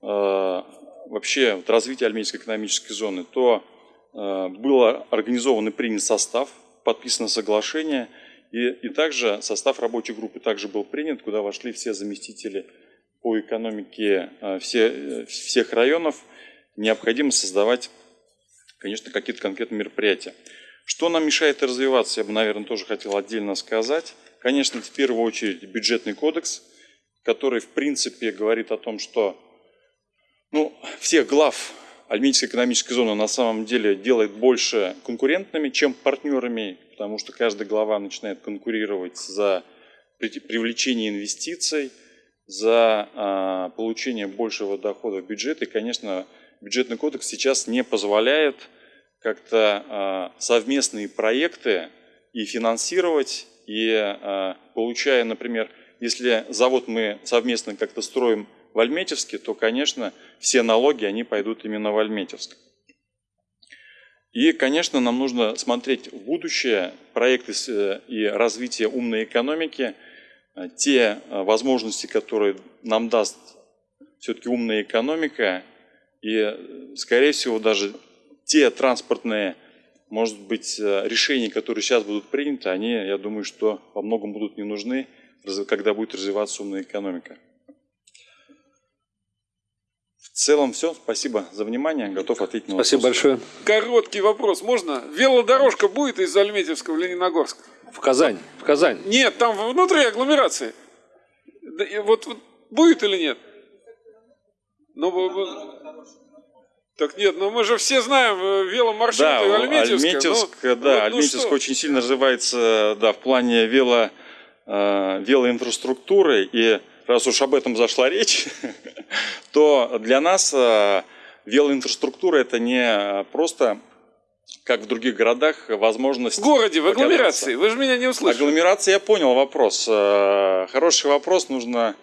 вообще вот, развития Альметьевской экономической зоны, то был организован и принят состав, подписано соглашение – и, и также состав рабочей группы также был принят, куда вошли все заместители по экономике э, все, э, всех районов. Необходимо создавать, конечно, какие-то конкретные мероприятия. Что нам мешает развиваться, я бы, наверное, тоже хотел отдельно сказать. Конечно, в первую очередь бюджетный кодекс, который, в принципе, говорит о том, что ну, всех глав Альметьевская экономическая зона на самом деле делает больше конкурентными, чем партнерами, потому что каждая глава начинает конкурировать за привлечение инвестиций, за а, получение большего дохода в бюджет. И, конечно, бюджетный кодекс сейчас не позволяет как-то а, совместные проекты и финансировать, и а, получая, например, если завод мы совместно как-то строим в Альметьевске, то, конечно, все налоги, они пойдут именно в Альметьевск. И, конечно, нам нужно смотреть в будущее проекты э, и развитие умной экономики, э, те э, возможности, которые нам даст все-таки умная экономика, и, скорее всего, даже те транспортные, может быть, решения, которые сейчас будут приняты, они, я думаю, что во многом будут не нужны, когда будет развиваться умная экономика. В целом все. Спасибо за внимание. Готов ответить на Спасибо большое. Короткий вопрос. Можно? Велодорожка будет из Альметьевска в Лениногорск? В Казань. В Казань. Нет, там внутри агломерации. Вот, вот будет или нет? Ну, так нет, ну мы же все знаем э, веломаршруты да, Альметьевска. Альметьевск, ну, да, ну, Альметьевск ну, очень сильно развивается да, в плане вело, э, велоинфраструктуры. И раз уж об этом зашла речь, [LAUGHS] то для нас э, велоинфраструктура это не просто как в других городах, возможность... В городе, в агломерации. Вы же меня не услышали. Агломерация, я понял вопрос. Э, хороший вопрос, нужно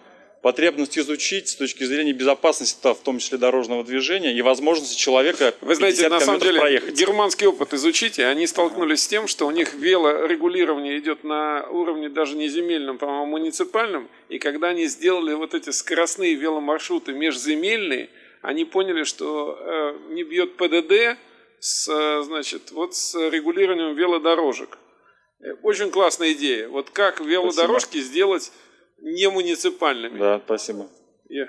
потребность изучить с точки зрения безопасности, в том числе дорожного движения и возможности человека Вы знаете, на самом деле, проехать. германский опыт изучите, они столкнулись с тем, что у них велорегулирование идет на уровне даже не земельном, по-моему, муниципальном, и когда они сделали вот эти скоростные веломаршруты межземельные, они поняли, что э, не бьет ПДД с, значит, вот с регулированием велодорожек. Э, очень классная идея. Вот как велодорожки Спасибо. сделать не муниципальными. Да, спасибо. Yeah.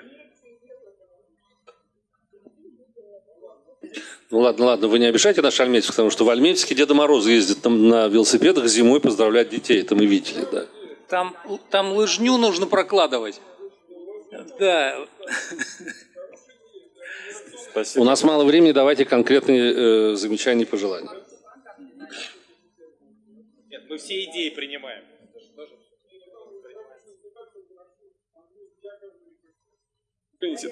Ну ладно, ладно, вы не обижайте наш Альметьевск, потому что в Альметьевске Деда Мороз ездит там на велосипедах зимой поздравлять детей, это мы видели, да. Там, там лыжню нужно прокладывать. Да. Спасибо. У нас мало времени, давайте конкретные э, замечания и пожелания. Нет, мы все идеи принимаем.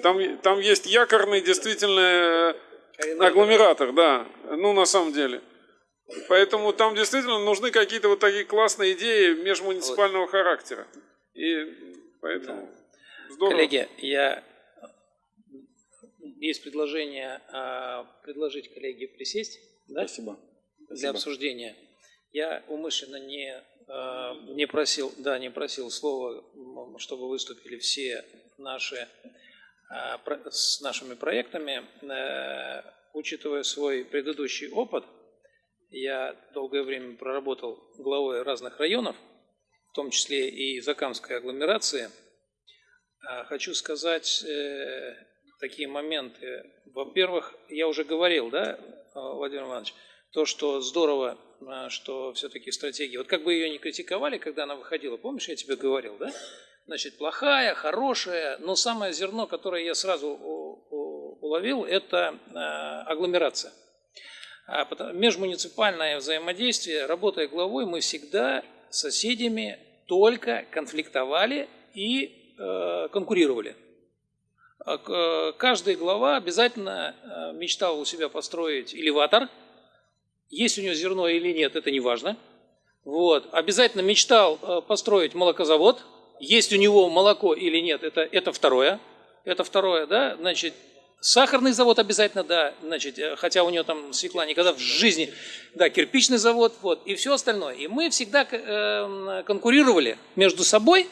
Там, там есть якорный действительно э, агломератор, да, ну на самом деле. Поэтому там действительно нужны какие-то вот такие классные идеи межмуниципального характера. И поэтому здорово. Коллеги, я есть предложение а, предложить коллеге присесть да? Спасибо. для Спасибо. обсуждения. Я умышленно не, а, не просил, да, не просил слова, чтобы выступили все наши с нашими проектами, э, учитывая свой предыдущий опыт, я долгое время проработал главой разных районов, в том числе и Закамской агломерации. А, хочу сказать э, такие моменты. Во-первых, я уже говорил, да, Владимир Иванович, то, что здорово, что все-таки стратегия, вот как бы ее не критиковали, когда она выходила, помнишь, я тебе говорил, да? Значит, плохая, хорошая, но самое зерно, которое я сразу уловил, это а, агломерация. А межмуниципальное взаимодействие, работая главой, мы всегда с соседями только конфликтовали и э, конкурировали. Каждая глава обязательно э, мечтал у себя построить элеватор. Есть у него зерно или нет, это не важно. Вот. Обязательно мечтал э, построить молокозавод. Есть у него молоко или нет, это, это второе. Это второе, да, значит, сахарный завод обязательно, да, значит, э, хотя у него там свекла никогда в жизни, да, кирпичный завод, вот, и все остальное. И мы всегда э, конкурировали между собой,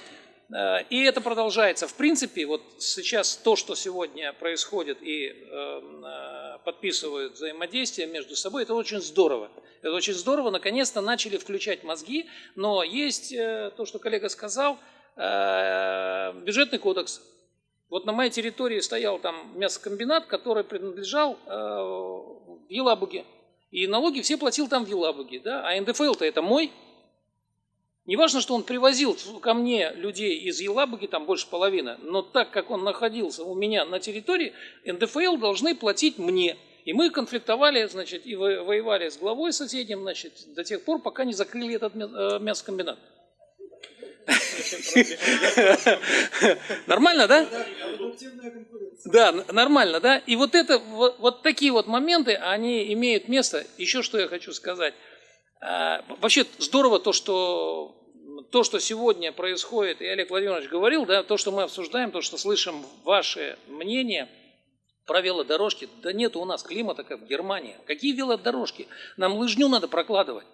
э, и это продолжается. В принципе, вот сейчас то, что сегодня происходит и э, подписывают взаимодействие между собой, это очень здорово. Это очень здорово, наконец-то начали включать мозги, но есть э, то, что коллега сказал – бюджетный кодекс. Вот на моей территории стоял там мясокомбинат, который принадлежал э, в Елабуге. И налоги все платил там в Елабуге. Да? А НДФЛ-то это мой. Не важно, что он привозил ко мне людей из Елабуги, там больше половины, но так как он находился у меня на территории, НДФЛ должны платить мне. И мы конфликтовали, значит, и воевали с главой соседним, значит, до тех пор, пока не закрыли этот э, мясокомбинат. [LAUGHS] Нормально, да? Да, нормально, да? И вот это, вот, вот такие вот моменты, они имеют место. Еще что я хочу сказать. А, вообще здорово то, что то, что сегодня происходит, и Олег Владимирович говорил, да, то, что мы обсуждаем, то, что слышим ваше мнение про велодорожки, да нет у нас климата, как в Германии. Какие велодорожки? Нам лыжню надо прокладывать.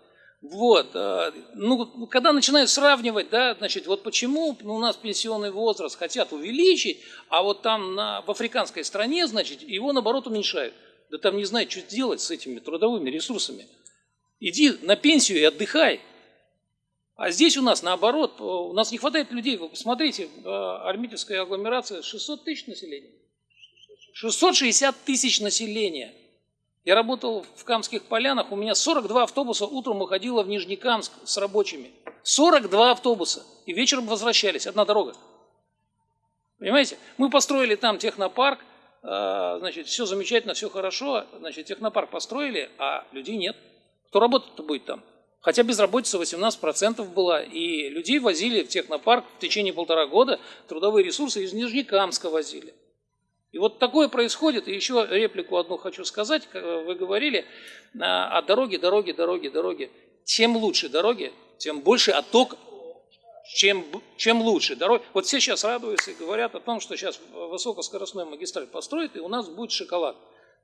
Вот, а, ну, когда начинают сравнивать, да, значит, вот почему у нас пенсионный возраст хотят увеличить, а вот там на, в африканской стране, значит, его наоборот уменьшают. Да там не знают, что делать с этими трудовыми ресурсами. Иди на пенсию и отдыхай. А здесь у нас наоборот, у нас не хватает людей. Вы посмотрите, а, армитевская агломерация 600 тысяч населения. 660 тысяч населения. Я работал в Камских полянах, у меня 42 автобуса утром уходило в Нижнекамск с рабочими. 42 автобуса. И вечером возвращались, одна дорога. Понимаете? Мы построили там технопарк, а, значит, все замечательно, все хорошо, значит, технопарк построили, а людей нет. Кто работать-то будет там? Хотя безработица 18% была, и людей возили в технопарк в течение полтора года, трудовые ресурсы из Нижнекамска возили. И вот такое происходит. И еще реплику одну хочу сказать. Вы говорили о дороге, дороге, дороге, дороге. Чем лучше дороги, тем больше отток, чем, чем лучше дороги. Вот все сейчас радуются и говорят о том, что сейчас высокоскоростной магистраль построят, и у нас будет шоколад.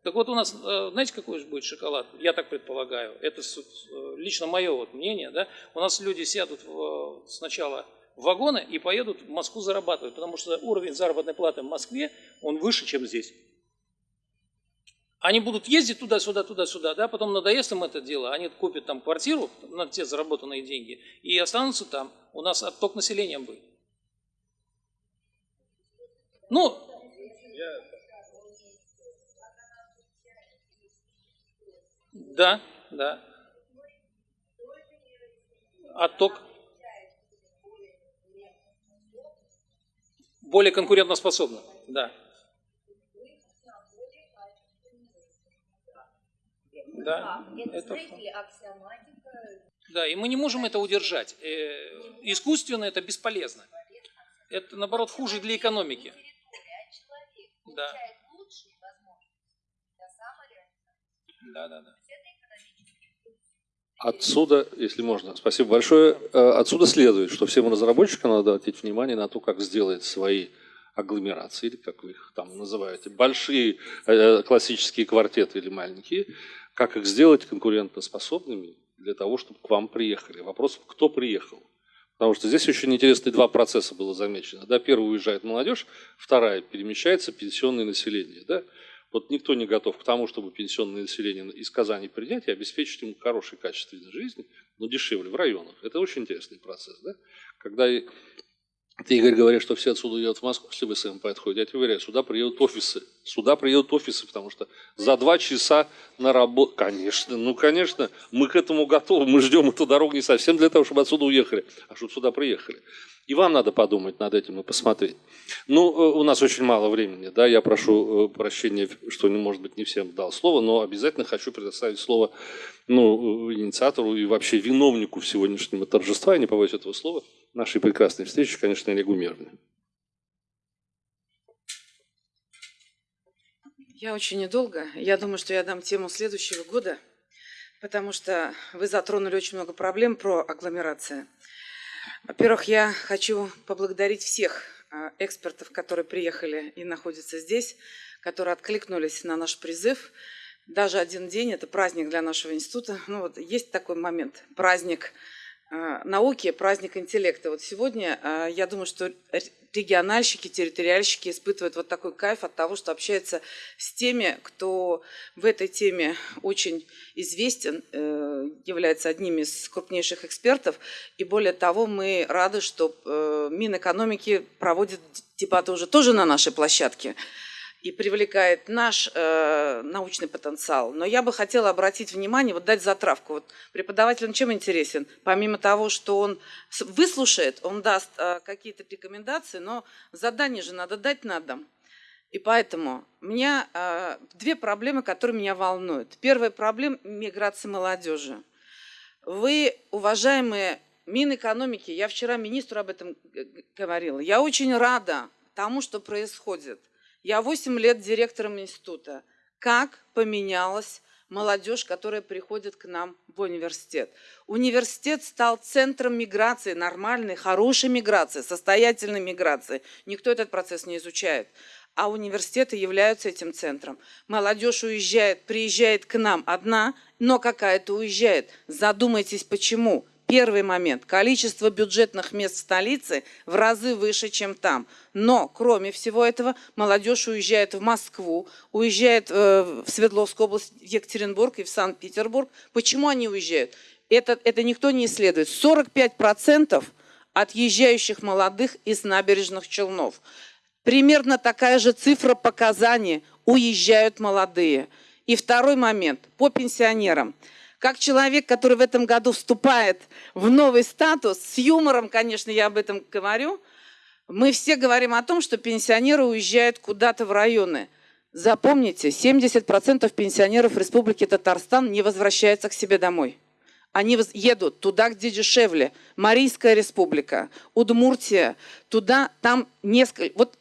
Так вот у нас, э, знаете, какой же будет шоколад? Я так предполагаю. Это э, лично мое вот мнение. Да? У нас люди сядут сначала в вагоны и поедут в Москву зарабатывать, потому что уровень заработной платы в Москве, он выше, чем здесь. Они будут ездить туда-сюда, туда-сюда, да, потом надоест им это дело, они купят там квартиру на те заработанные деньги и останутся там. У нас отток населения будет. Ну, да, да. Отток. Более конкурентоспособна. Да. Да, это да, и мы не можем это удержать. Э, искусственно это бесполезно. Это, наоборот, хуже для экономики. Да. Да, да, да. Отсюда, если можно, спасибо большое. Э, отсюда следует, что всем разработчикам надо обратить внимание на то, как сделать свои агломерации, или как вы их там называете, большие э, классические квартеты или маленькие, как их сделать конкурентоспособными для того, чтобы к вам приехали. Вопрос, кто приехал. Потому что здесь очень интересные два процесса было замечено. Да, первый уезжает молодежь, вторая перемещается пенсионное население. Да? Вот никто не готов к тому, чтобы пенсионное население из Казани принять и обеспечить ему хороший качественной жизни, но дешевле в районах. Это очень интересный процесс. Да? Когда ты, Игорь, говоришь, что все отсюда уедут в Москву, если вы СМП отходите, я тебе уверяю, сюда приедут офисы. Сюда приедут офисы, потому что за два часа на работу... Конечно, ну, конечно, мы к этому готовы, мы ждем эту дорогу не совсем для того, чтобы отсюда уехали, а чтобы сюда приехали. И вам надо подумать над этим и посмотреть. Ну, э, у нас очень мало времени, да, я прошу э, прощения, что, может быть, не всем дал слово, но обязательно хочу предоставить слово ну, э, инициатору и вообще виновнику сегодняшнего торжества, я не побоюсь этого слова, нашей прекрасной встречи, конечно, Олегу. Я очень недолго. Я думаю, что я дам тему следующего года, потому что вы затронули очень много проблем про агломерацию. Во-первых, я хочу поблагодарить всех а, экспертов, которые приехали и находятся здесь, которые откликнулись на наш призыв. Даже один день – это праздник для нашего института. Ну вот есть такой момент – праздник науки, праздник интеллекта. Вот сегодня а, я думаю, что региональщики, территориальщики испытывают вот такой кайф от того, что общаются с теми, кто в этой теме очень известен, э, является одним из крупнейших экспертов. И более того, мы рады, что э, Минэкономики проводит дебаты уже тоже на нашей площадке и привлекает наш, э, научный потенциал. Но я бы хотела обратить внимание, вот дать затравку. Вот преподавателям чем интересен? Помимо того, что он выслушает, он даст э, какие-то рекомендации, но задание же надо дать на дом. И поэтому у меня э, две проблемы, которые меня волнуют. Первая проблема – миграция молодежи. Вы, уважаемые Минэкономики, я вчера министру об этом говорила, я очень рада тому, что происходит. Я 8 лет директором института. Как поменялась молодежь, которая приходит к нам в университет. Университет стал центром миграции, нормальной, хорошей миграции, состоятельной миграции. Никто этот процесс не изучает. А университеты являются этим центром. Молодежь уезжает, приезжает к нам одна, но какая-то уезжает. Задумайтесь, почему. Первый момент. Количество бюджетных мест в столице в разы выше, чем там. Но, кроме всего этого, молодежь уезжает в Москву, уезжает э, в Свердловскую область, в Екатеринбург и в Санкт-Петербург. Почему они уезжают? Это, это никто не исследует. 45% отъезжающих молодых из набережных Челнов. Примерно такая же цифра показаний уезжают молодые. И второй момент по пенсионерам. Как человек, который в этом году вступает в новый статус, с юмором, конечно, я об этом говорю, мы все говорим о том, что пенсионеры уезжают куда-то в районы. Запомните, 70% пенсионеров Республики Татарстан не возвращаются к себе домой. Они едут туда, где дешевле. Марийская республика, Удмуртия, туда, там несколько... Вот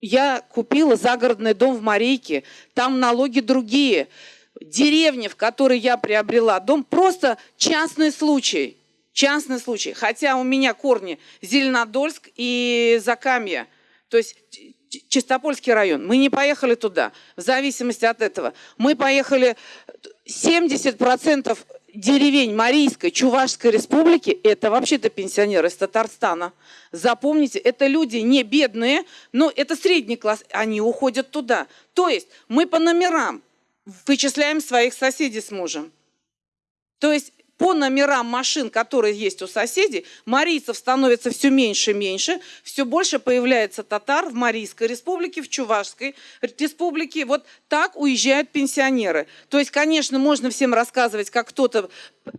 я купила загородный дом в Марийке, там налоги другие. Деревня, в которой я приобрела дом, просто частный случай. Частный случай. Хотя у меня корни Зеленодольск и Закамье. То есть Чистопольский район. Мы не поехали туда, в зависимости от этого. Мы поехали 70% деревень Марийской, Чувашской республики, это вообще-то пенсионеры из Татарстана. Запомните, это люди не бедные, но это средний класс, они уходят туда. То есть мы по номерам вычисляем своих соседей с мужем. То есть по номерам машин, которые есть у соседей, марийцев становится все меньше и меньше, все больше появляется татар в Марийской республике, в Чувашской республике. Вот так уезжают пенсионеры. То есть, конечно, можно всем рассказывать, как кто-то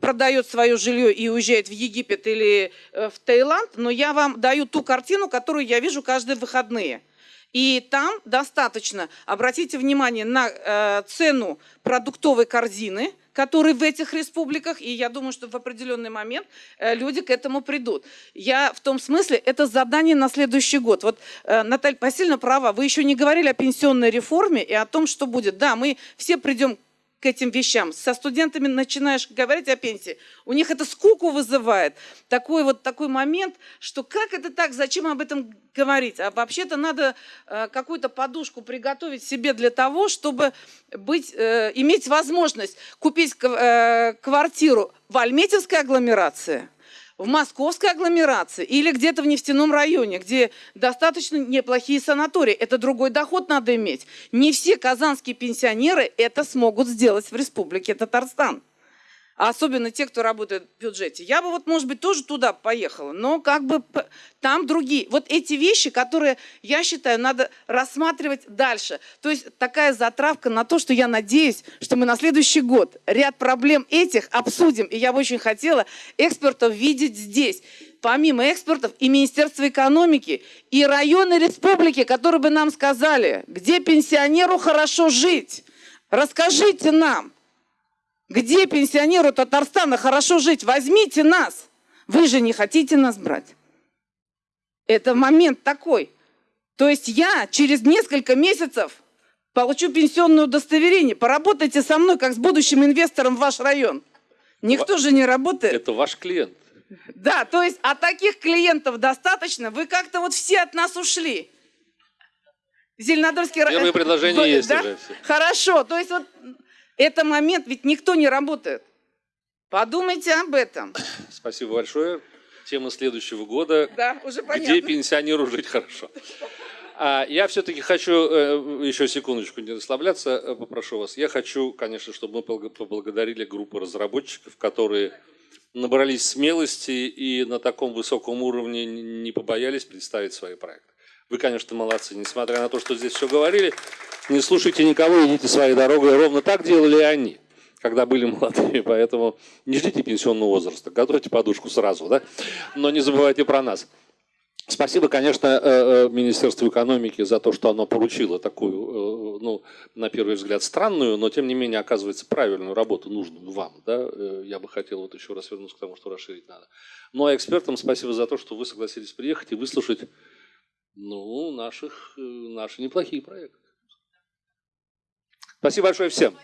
продает свое жилье и уезжает в Египет или э, в Таиланд, но я вам даю ту картину, которую я вижу каждые выходные. И там достаточно, обратите внимание на э, цену продуктовой корзины – которые в этих республиках, и я думаю, что в определенный момент э, люди к этому придут. Я в том смысле, это задание на следующий год. Вот э, Наталья Васильевна права, вы еще не говорили о пенсионной реформе и о том, что будет. Да, мы все придем к этим вещам. Со студентами начинаешь говорить о пенсии, у них это скуку вызывает. Такой вот такой момент, что как это так, зачем об этом говорить? А вообще-то надо э, какую-то подушку приготовить себе для того, чтобы быть, э, иметь возможность купить э, квартиру в Альметьевской агломерации – в московской агломерации или где-то в нефтяном районе, где достаточно неплохие санатории. Это другой доход надо иметь. Не все казанские пенсионеры это смогут сделать в республике Татарстан а особенно те, кто работает в бюджете. Я бы вот, может быть, тоже туда поехала, но как бы там другие. Вот эти вещи, которые, я считаю, надо рассматривать дальше. То есть такая затравка на то, что я надеюсь, что мы на следующий год ряд проблем этих обсудим. И я бы очень хотела экспертов видеть здесь помимо экспертов и Министерство экономики, и районы республики, которые бы нам сказали, где пенсионеру хорошо жить. Расскажите нам. Где пенсионеру Татарстана хорошо жить? Возьмите нас. Вы же не хотите нас брать. Это момент такой. То есть я через несколько месяцев получу пенсионное удостоверение. Поработайте со мной, как с будущим инвестором в ваш район. Никто же не работает. Это ваш клиент. Да, то есть, а таких клиентов достаточно. Вы как-то вот все от нас ушли. Зеленодольский район. Первое предложение есть да? уже. Все. Хорошо, то есть вот это момент, ведь никто не работает. Подумайте об этом. Спасибо большое. Тема следующего года. Да, уже понятно. Где пенсионеру жить хорошо. А я все-таки хочу, э, еще секундочку, не расслабляться, э, попрошу вас. Я хочу, конечно, чтобы мы поблагодарили группу разработчиков, которые набрались смелости и на таком высоком уровне не побоялись представить свои проекты. Вы, конечно, молодцы, несмотря на то, что здесь все говорили. Не слушайте никого, идите своей дорогой. Ровно так делали они, когда были молодыми. Поэтому не ждите пенсионного возраста, готовьте подушку сразу, да? Но не забывайте про нас. Спасибо, конечно, э, э, Министерству экономики за то, что оно поручило такую, э, ну, на первый взгляд, странную, но тем не менее оказывается правильную работу, нужную вам. Да? Я бы хотел вот еще раз вернуться к тому, что расширить надо. Ну а экспертам спасибо за то, что вы согласились приехать и выслушать ну, наших, наши неплохие проекты. Спасибо большое всем.